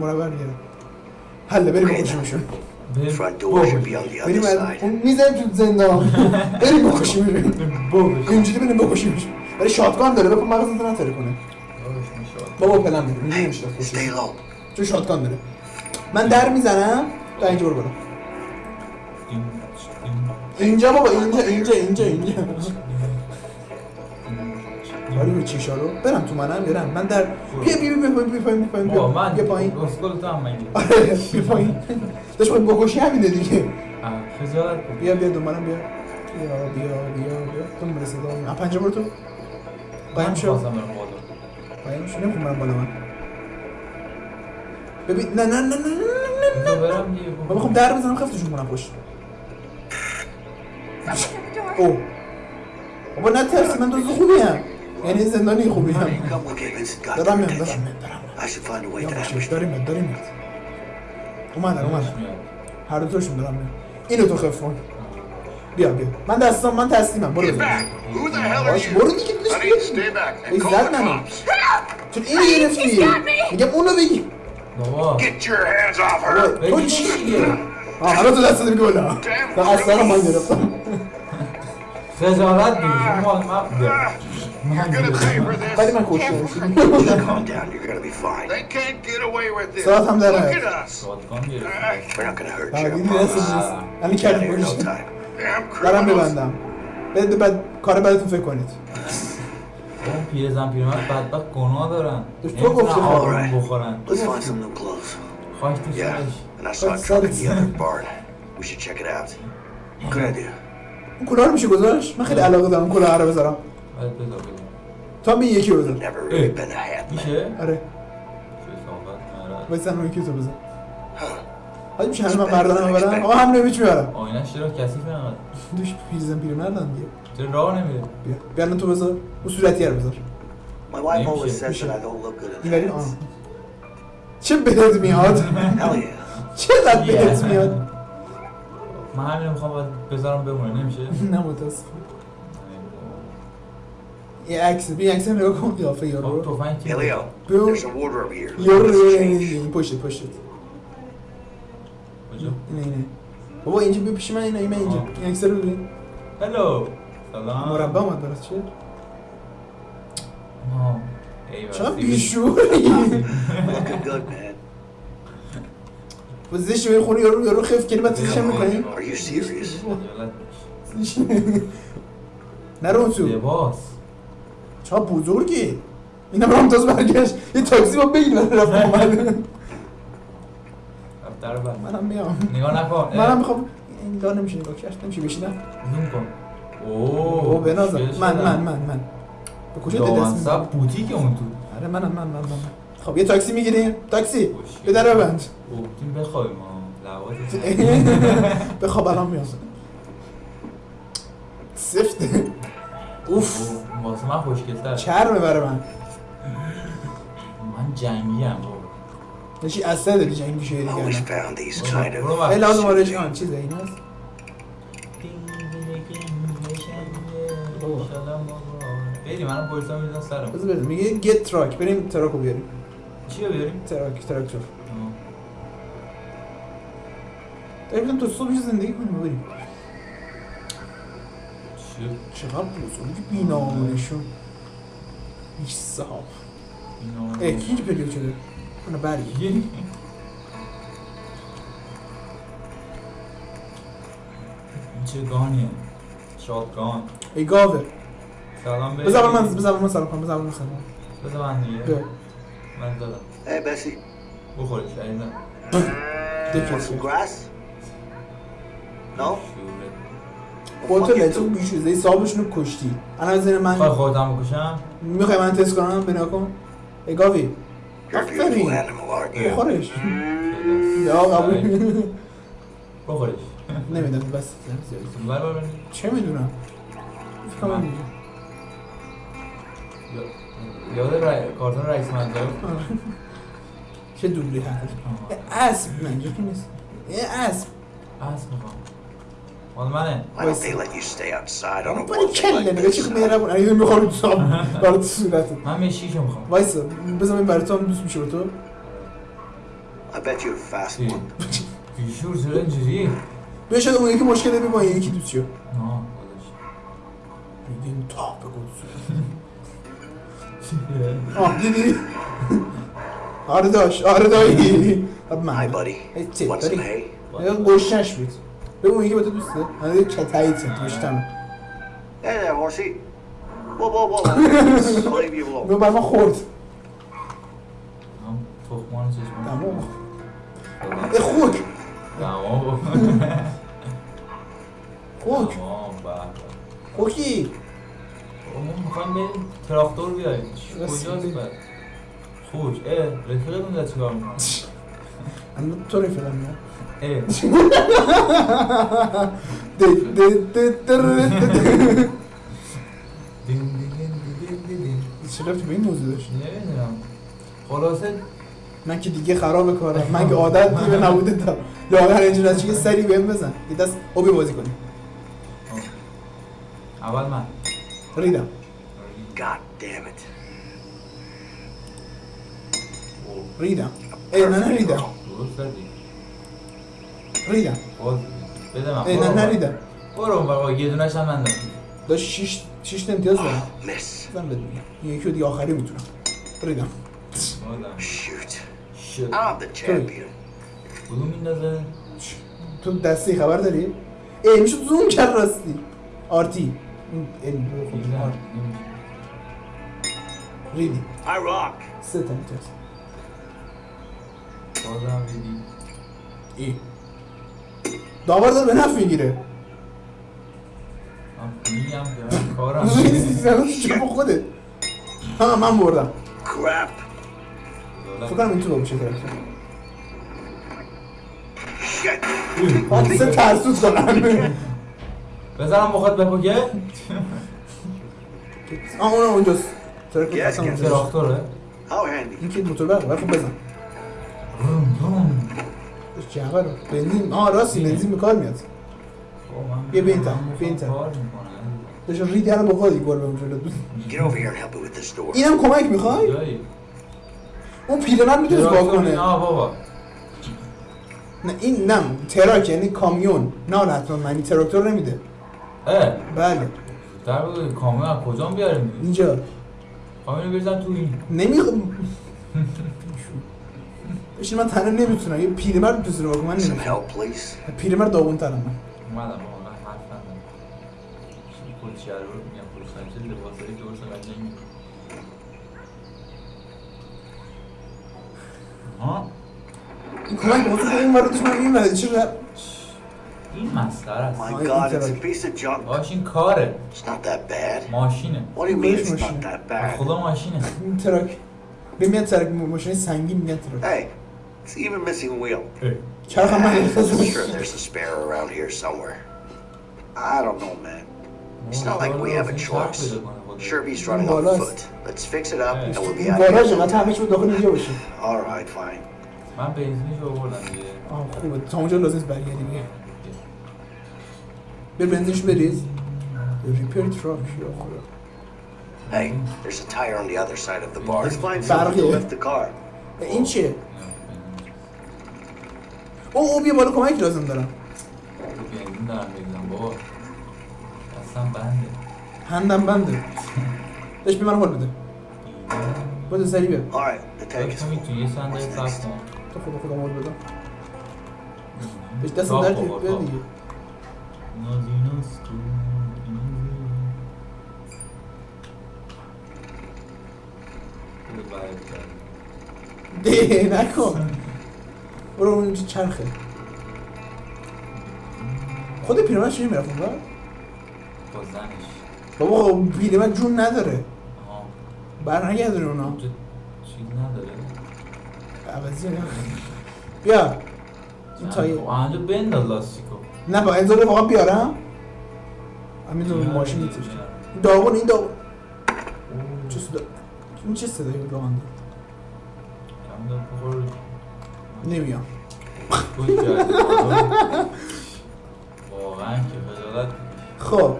مربع می‌گیرم حله بریم بکشیمشون. بریم. اون می‌زنیم تو زندان. بریم بکشیمشون. اینجوری بریم بکشیمشون. ولی شاتگان داره بکن مغزت نتره کنه. بابا پلن بده میگه نمیشه چون شاتگان داره من در می‌زنم تا اینجا برو برو اینجا بابا اینجا اینجا اینجا اینجا. کاری به چیشا رو برم تو منم برم. من در بیا بیا بیا بیا بیا بیا پایین من بیا پایین. گسگل تو هم آره بیا پایین. داشت خواهی بکشی همینه دیگه. خجالت. بیا بیا دنبالم بیا. بیا بیا بیا بیا. دنبال صدا پنجه برو تو. قایم من شو شو نمی‌خوام برم بالا من ببین نه نه نه نه نه نه دیگه من می‌خوام در بزنم خفتشون کنم پشت او بابا نه ترسی من دوست خوبی هم یعنی زندانی خوبی هم دارم attention. دارم میام دارم. داریم داریم. اومدن اومدن. هر دوتاشون دارم میام. اینو تو خف کن. بیا بیا. من دستم من تسلیمم. برو. باش you? برو دیگه call زد منو. چون اینو گرفتی؟ میگم اونو بگی. بابا! تو چی؟ آه حالا تو دست میگه بالا تا من گرفتم. خجالت gonna pay for this. ولی من کشته Just calm down. You're gonna be fine. They can't get away with this. ساعت هم در Look نیاد. at us. سوالکان گرفت We're not criminals. ببندم. بعد بعد کار بعدتون فکر کنید. اون پیرزن پیرمرد بدبخت گناه دارن. تو گفتی نمی‌تونن خب. بخورن. خواهش تو سرش. اون کلاه رو میشه گذاشت؟ من خیلی علاقه دارم کلاه رو بذارم. آره بذار بذار. تا می یکی بذار. میشه؟ آره. آره. اون یکی تو بذار حالا میشه همه من مردانم ببرم آقا هم نمیچ می‌برم آینش چرا کثیف اینقدر دوش پیرزن پیرمردن دیگه. چرا راه نمیره؟ بیا بیا الان تو بذار. اون صورتی رو بذار. My wife always Neymiş ya? says that I don't look good in این ولی that. آه. چه بهت میاد؟ [laughs] Yeah. چقدر [laughs] بهت میاد؟ من همین رو می‌خوام بذارم بمونه. نمیشه؟ [laughs] نه متاسفم. یه عکس بیا عکس نگاه کن. قیافه خب یارو رو تفنگ. یارو Let's رو change. این پشت پشت. کجا اینه اینه بابا اینجا بیا پیش من اینه اینه اینجا. این عکس رو ببین هلو سلام مربع اومد برات چیه سیبیل. بیشوری زشت به خونه یارو یارو خف کنی بعد هم می‌کنی Are you serious? خجالت نرو. تو لباس چقدر بزرگی اینم رامتاز برگشت یه تاکسی با بگیر من رفت در بر منم میام. نگاه نکن. [laughs] منم می‌خوام این دار نمیشه نگاه کرد. نمیشه بشینم. زوم کن. او اوه بنازم. خوشگل من. من من من. به کجا دست می‌زنی؟ بوتیک اون تو. آره منم من من من. خب یه تاکسی می‌گیریم تاکسی. به در ببند. گفتیم بخوایم لوات [laughs] بخواب الان میام. سفته اوف. واسه من خوشگلتر. چرمه برای من. من جنگی هم نشی اصلا داری جنگ میشه دیگه الان. لازم آرش آن چیزه این هست. بریم منم پلیسا میدن سرم بذار بریم. میگه گت تراک بریم تراکو بیاریم. چی رو بیاریم؟ تراک تراکتور. آه. تا بودم تا صبح زندگی کنیم بریم. چی؟ چقدر بزرگی بینامونشون. هیچ صاحب اینا- ای کی اینجا پریود شده؟ [laughs] یه- این چه گانیه شاتگان ای گاوه. سلام بریم بذار من بذار من سلام کنم بذار من سلام بذار من دیگه. بیا. من دادم. عزیزم دکه want some grass? No? شوره خودتو لتو بیشوزه صاحبشونو کشتی. الان از این خواهی من خودم بکشم می‌خوای من تست کنم؟ بنا کن ای گاوی. آفرین? بخورش یا قبول بخورش نمی‌دونم بس بر بر بر چه می‌دونم فکر کنم اینجا. یاد رای... کارتون رئیس منطقه. چه دوبلی هست اسب که نیست یه اسب اسب می‌خوام مال منه Why don't they let you stay outside. On a warm day like چی this? میرم اگه می‌خوام برای تو صورتت من مشکیشو می‌خوام. وایسا. بذار این برای تو هم دوست میشه به تو. I bet you're a fast چی؟ one. بیشور چرا اینجوری؟ بیا شاید اون یکی مشکل داری با این یکی دوست شو. نه خودش میگین تا بگو [laughs] آه دیدی؟ آره داشت. آره دایی. Hi, من buddy. some داری hay? بود بگو اون یکی به تو دوسته [laughs] من دیگه چه تایید تو whoa, whoa. I'll leave you alone. به بر ما خورد. هم تخمان چشمان تمام خوک. تمام خوک. به به. خوکی. بابا ما می‌خوایم بریم تراکتور بیاریم. کجاست. بعد؟ خوش اه رفیقتون چیکار می‌کنه؟ [laughs] من تو رفیقم میام رفتی به این موضوع داشت نمی‌دونم. خلاصه من که دیگه خراب کارم. من که عادت [laughs] دیگه نبوده تا. یا هر اینجور از چیه سری بهم بزن. یه دست اوبی بازی کنیم. اول من. ریدم. God damn it. ریدم. ای نه نه ریدم. درست ریدم. باز بده من. ای نه برو نه بابا. ریدم. برو. بابا یه دونش هم من دارم داشت شیش شیش امتیاز دارم. بزن بهت میگم یکی دیگه آخری می‌تونم. ریدم. the champion. کدوم میندازه؟ تو دستی خبر داری؟ ای میشه زوم کرد راستی. آرتی. این خب،. ریدی. I rock. سه تا امتیاز. بازم دیدی ای. داور داره به نفع می‌گیره. من میگم کارم. [laughs] چه با خودت. ها من بردم. Crap. فکر کنم این تو باشه سه ترسوز کنم بزنم بخواد بپاکه آه اون اونجاست. ترک Yes, اصلا. اونجاست. تراکتوره. این که موتور برق ولی خب بزن. جعبه رو بنزین آه راستی بنزین. به کار میاد. این طرف. کار می‌کنه داشت ریدی با خودی گل به اونجا داد. Get over here and help me with this door. اینم کمک می‌خوای؟ اون پیرمرد می‌تونه با کنه. نه بابا. نه این نه تراک یعنی کامیون. نه نه حتما معنی تراکتور نمیده. اه. بله. در کامیون از کجا بیاریم اینجا. کامیون بریزن تو این. نمی‌خوام. [laughs] بشین من تنها نمی‌تونم یه پیرمرد می‌تونه با من نمی‌تونم. پیرمرد داغون ترم من اومدم من حرف چی خود شهر رو میگم خود چه لباسایی درست قشنگی ها این کمک واسه این وردش من این ورد چه این مسخره است My God, it's a- piece of junk. باش این کاره It's not that bad. ماشینه What do you mean Where's it's machine? not that bad? خدا ماشینه این تراک به میاد تراک ماشین سنگین میگن تراک Hey, it's even missing wheel. چرخ هم من I'm احساس sure there's a spare around here somewhere. I don't know, man. It's not like we have a choice. Sherby's running on Bolas. foot. Let's fix it up and we'll be out بالا of here. چقدر همه چی بود داخل اینجا باشه All right, fine. من بنزینش آوردم دیگه آه خوبه تا اونجا لازم نیست برگردی دیگه بر بنزینش بریز ریپیر تراک یا خدا Hey, there's a tire on the other side of the bar. Let's find Barrier. something to lift the car. این چیه؟ او او بیا بالا کمک لازم دارم بنزین دارم بگیرم بابا دستم بنده هندم بنده داشت بی من حال بده بده سری بیا is تو یه صندلی صف کن تو خدا خدا حال بده بهش دست در بابا، بیا. دیگه. ده نکن برو اون اینجا چرخه. خود پیرمرد چجوری می‌رفت اونور؟ با زنش. بابا خب پیرمرد جون نداره. آها. بر نگردونه اونا. اونجا چیز نداره. عوضی نه. بیا. این تایی. خب اونجا بنداز لاستیکو. نه با انزال واقعا بیارم. همین بیار ماشین. این داغون این داغون. چه صدا این چه صدایی بود نمیام تو واقعا که خب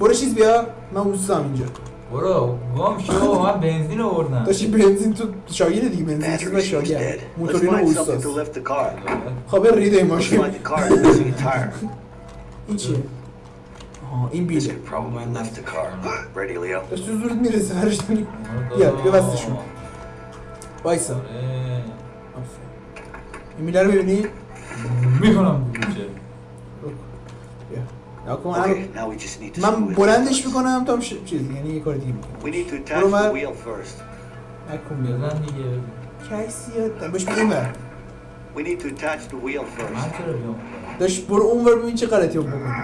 برو چیز بیار من اوستم اینجا برو گم شو من بنزین آوردم داشتی بنزین تو شاگیر دیگه بنزین چیز Battery's و fuse شاگیر موتورین car. خب ریده این ماشین. این چیه؟ آها این بیله could probably lift the car. [gasps] Ready, Leo? داشت تو زورت می‌رسه هرش داری بیا بیا بستشون وایسا آره. این میله رو ببینی؟ می‌کنم من بلندش می‌کنم تا. چیز یعنی یه کار دیگه We need to attach برو the من wheel first. نکن بزن دیگه کسی یاد باش بگیم بر We need to attach the wheel first. من چرا بیام داشت برو اون ور ببین چه غلطی رو بکنی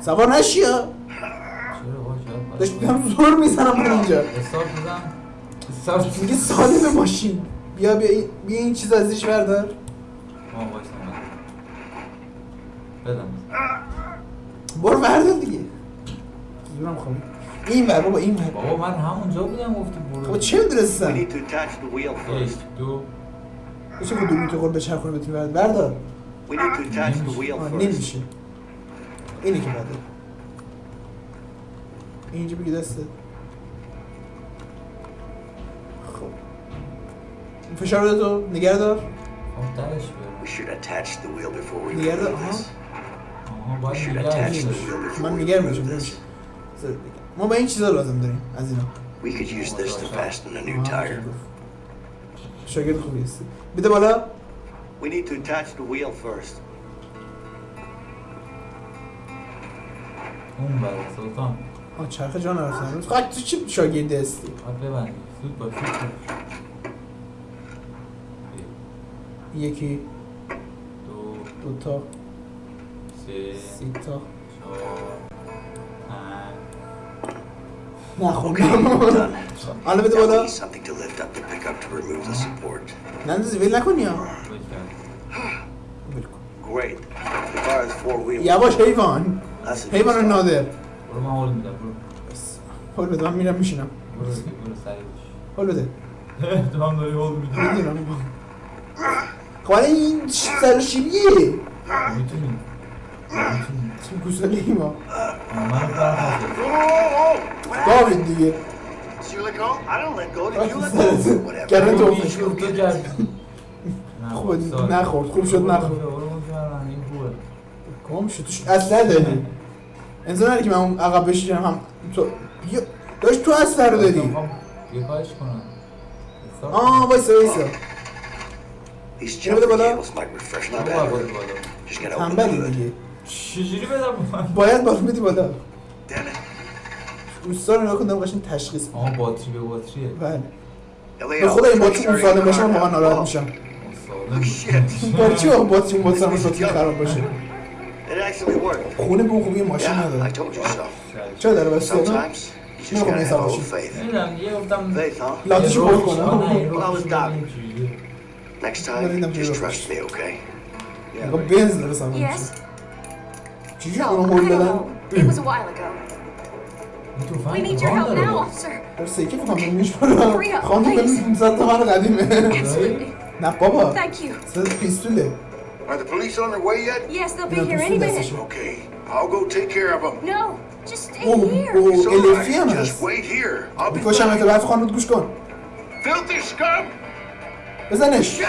سوار نشی شاید داشت بیام زور می‌زنم برو اینجا حساب بزن میگه سالم ماشین. بیا بیا این- بیا این چیز ازش بردار. آه بدم. برو بردار دیگه. زورم خواهی این ور بابا این ور. بابا من همونجا بودم گفتی برو. خب چه We می‌دونستم need to attach the wheel یک first. دو. بشه که دو میتر خود بچرخونه بتونی بردار. بردار. We need to attach the wheel آه، first. نمیشه. اینه که بده اینجا بگی دسته فشار بده تو نگه دار. خب We should attach the wheel before we نگه دار. آها this. آها We باید should نگه attach the داشت. wheel before من we نگه میشم. ما با این چیزا لازم داریم از اینا. We could use this to fasten a new tire. شاگرد خوبی هستی. بده بالا. We need to attach the wheel first. اون بره سلطان. آه چرخ جان رفتن امروز خواهد تو چی شاگرد هستی؟ زود باش زود باش یکی دو دو تا سه سی تا. چهار پنج. done. [laughs] حالا بده بالا. نندازی ویل نکنی wheels. یواش حیوان. حیوان نادر. برو من حال میدم برو. حال بده من میرم میشینم. برو سریع باش حال بده تو هم داری حال میدی. می‌دونم. خب حالا این سر شیبیه؟ می‌تونی چه گوساله ای ما من برم داوید دیگه. گرن تو. کردی خوبه نخورد. خوب شد نخورد. کام شد. توش اصلا داری انسان که من اون عقب بشینم هم تو داشت تو رو داری یه کارش کنم. آه وایسا وایسا. Jumping بالا hood. دیگه چجوری بدم باید بالا. بدی بالا. روستا رو دارم قشنگ تشخیص. آها باتری به باتریه. بله. به خدا این باتری اون starting سالم باشه من واقعا. ناراحت Oh, میشم. برای چی واقعا باتری اون باتری باتری خراب باشه. خونه به اون خوبی ماشین نداره. چرا داره بس؟ سوار a little باشی faith. نمی‌دونم یه گفتم? لاتیشو پر کنم Well, I was doubting. Next Marina time, just Miro. trust me, okay? نگاه بنز داره سوار Yes? میشه چیزی No, اونو I هول don't دادن know. It was a while ago. We need your help now, officer. در سیکه فکرم نمیش برم Hurry up, خانم please. ببین 500 تومن قدیمه نه بابا Thank you. صد پیستوله Are the police on their way yet? Yes, they'll be No, here pues any sí, minute. that's Okay, I'll go take care of them. No, just stay اوه here. اوه It's all الفی هم right. Just هست wait here. I'll be می‌کشم fine. تو برف خانوت گوش کن Filthy scum! بزنش!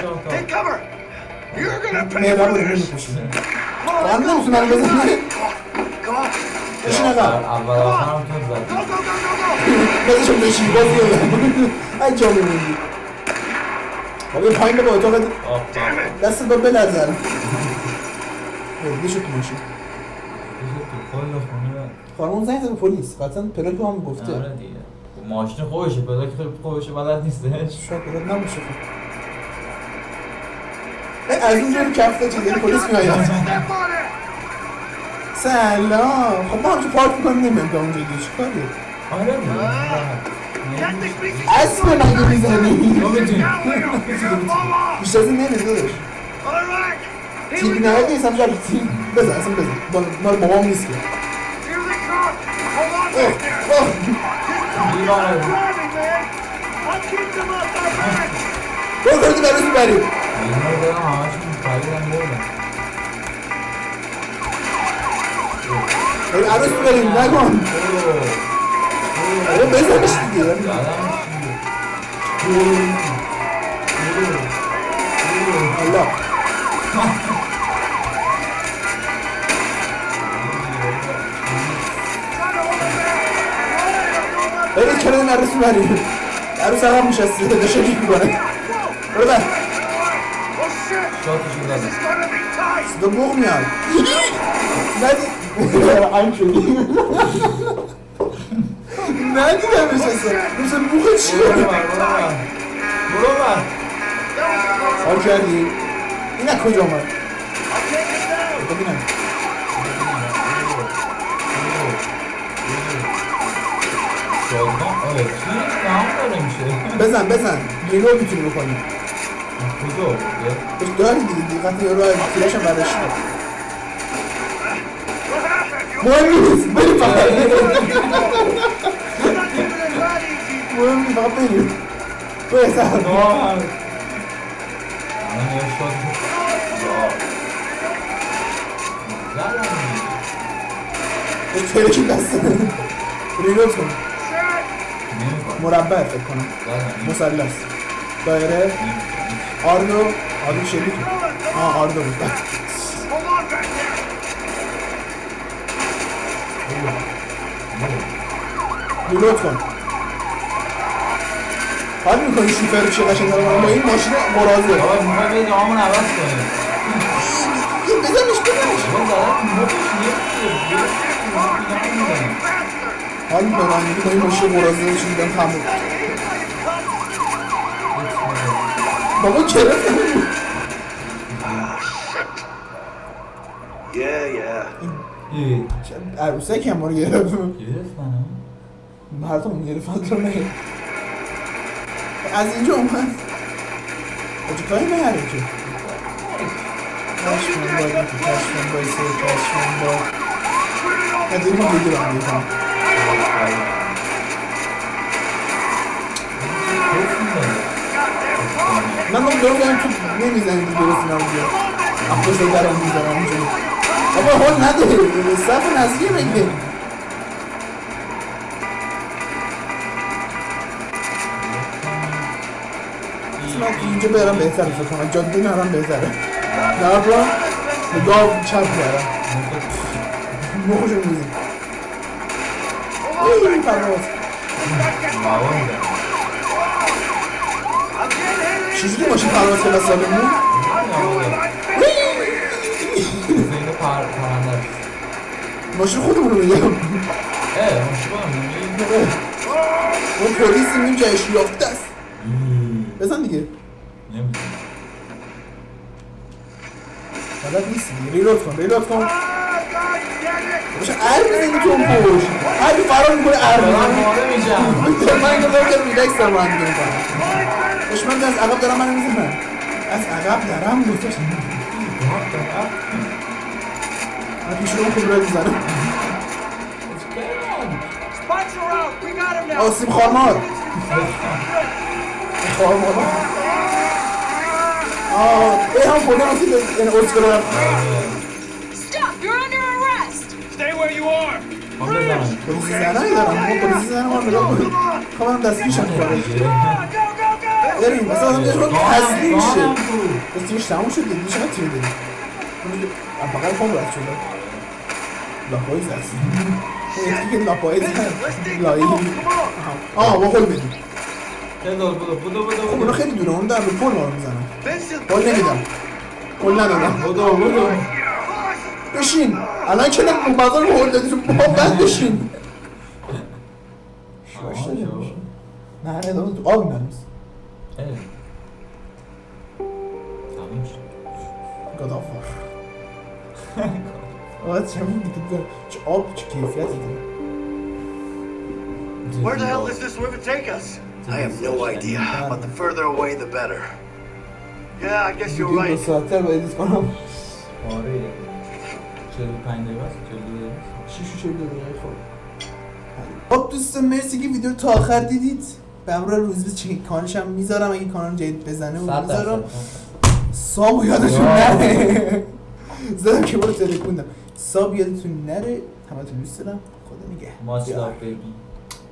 بشین عقب اول آخرم تو زد Go, go, go, go, go! بزنشون بشین بازی بزن ای جا میموندی بابا پایین به اتاق دستت با بشو تو ماشین تو خونه خانمون زنگ زد به پلیس قطعا پلاک هم گفته آره دیگه ماشین خودشه خیلی خودشه بلد نیستش شاید پلاک نباشه از اونجا رو کفته چیزی پلیس میآید. سلام. خب ما همچه پارک می‌کنیم نمیم تا اونجا دیگه. چیکاره آره. اسب مگه می‌زنی. بیشتر از این نمیز داداش. تیبی نهایت نیست همچه تیب. بزن اصلا بزن. مال- بابام نیست که. برو کردی برای بریم اینا رو دارم همشون پریدن بردن ای عروس بریم نکن آره بزنش دیگه. الله. برید کنار این عروس بریم عروس عقب میشسته داشته می‌کنه برو بر. شاتشو زدم صدا بوق میاد ندی هم شدی ندیدمش اصلا مثل بوق چیه برو بر برو بر برو بر حال کردی این از کجا آمد ببینم شادمان آره چی تمام داره میشه بزن بزن ریلو می‌تونی بکنی کجا آورده بهش داری دیگه دقت یه راه تیرش هم برداشت مهم نیست بریم فقط مهم نیست فقط بریم بهتر الان یه شات به ترکی دست ریلوت کن مربع فکر کنم مثلث دایره آردو آردو شلیک آه آردو بود ریلوت کن حال می‌کنی شوفر چه قشنگ داره با این ماشین مرازه آقا می‌خوای برید آمون عوض کنیم بزنش بزنش حال می‌کنم میگی با این ماشین مرازه چی میگم تموم بابا گرفت Yeah, yeah. عروسه که ما رو گرفت. گرفت منو. مردم گرفت رو نه از اینجا اومد. کجا کاری نهره که. کشمن باید که کشمن باید سه باید. از این هم بگیرم. من من دارم بگم تو نمی‌زنی دیگه درست نبوده اپوش درم می‌زنم اونجا بابا حال نده صف نزدیه بگه من اینجا برم بهتره فکر کنم. جاده نرم بهتره. نرم به گاو چپ کردم. مخشو میزیم این پرواز چیزی که ماشین پرواز که بس سالمون ماشین خودمون رو میگم اه ماشین خودمون اون پلیس این جایش یافته است بزن دیگه بلد نیستی ریلود کن ریلود کن باشه ار بزنی تو اون پوش. هر فرار می‌کنه ار بزنی من اینو دارم که ریلکس هم دیگه می‌کنم. باش من از عقب دارم منو می‌زنم. از عقب دارم گفتش من پیش رو اون کبرا می‌زنم. آسیم خارمار. خارمار آه ای هم خودم اصیل یعنی ارز برم پلیسی زنه دارم ما پلیسی زنه ما نگاه کنیم خواهم دستگیرشم کنم بریم مثلا آدم خود تسلیم شه دستگیرش تموم شد دیگه چقدر تیر داریم بقیل خون رد شده لاپایز هست اون که لاپایز هست لایی آه با خود بدیم خب اونا خیلی دونه اون در به پل ما رو می‌زنن پل نمیدم پل بودو بشین الان که اون بازار رو هول دادی تو ما بعد بشین نه نه دادم تو آب میرم گدافار آه چمون دیگه چه آب چه کیفیتی داره Where the hell does this river take us? I have no idea, but the further away, the better. Yeah, I guess you're دو right. 45 دقیقه است 42 دقیقه و چهل دقیقه خب. خب دوستان مرسی که ویدیو تا آخر دیدید. به همراه روزبه چه کانالش هم می‌ذارم. اگه کانال جدید بزنه و می‌ذارم. ساب یادتون نره. زدم که برو تلکوندم ساب یادتون نره. همه دوست دارم. خدا نگه love baby.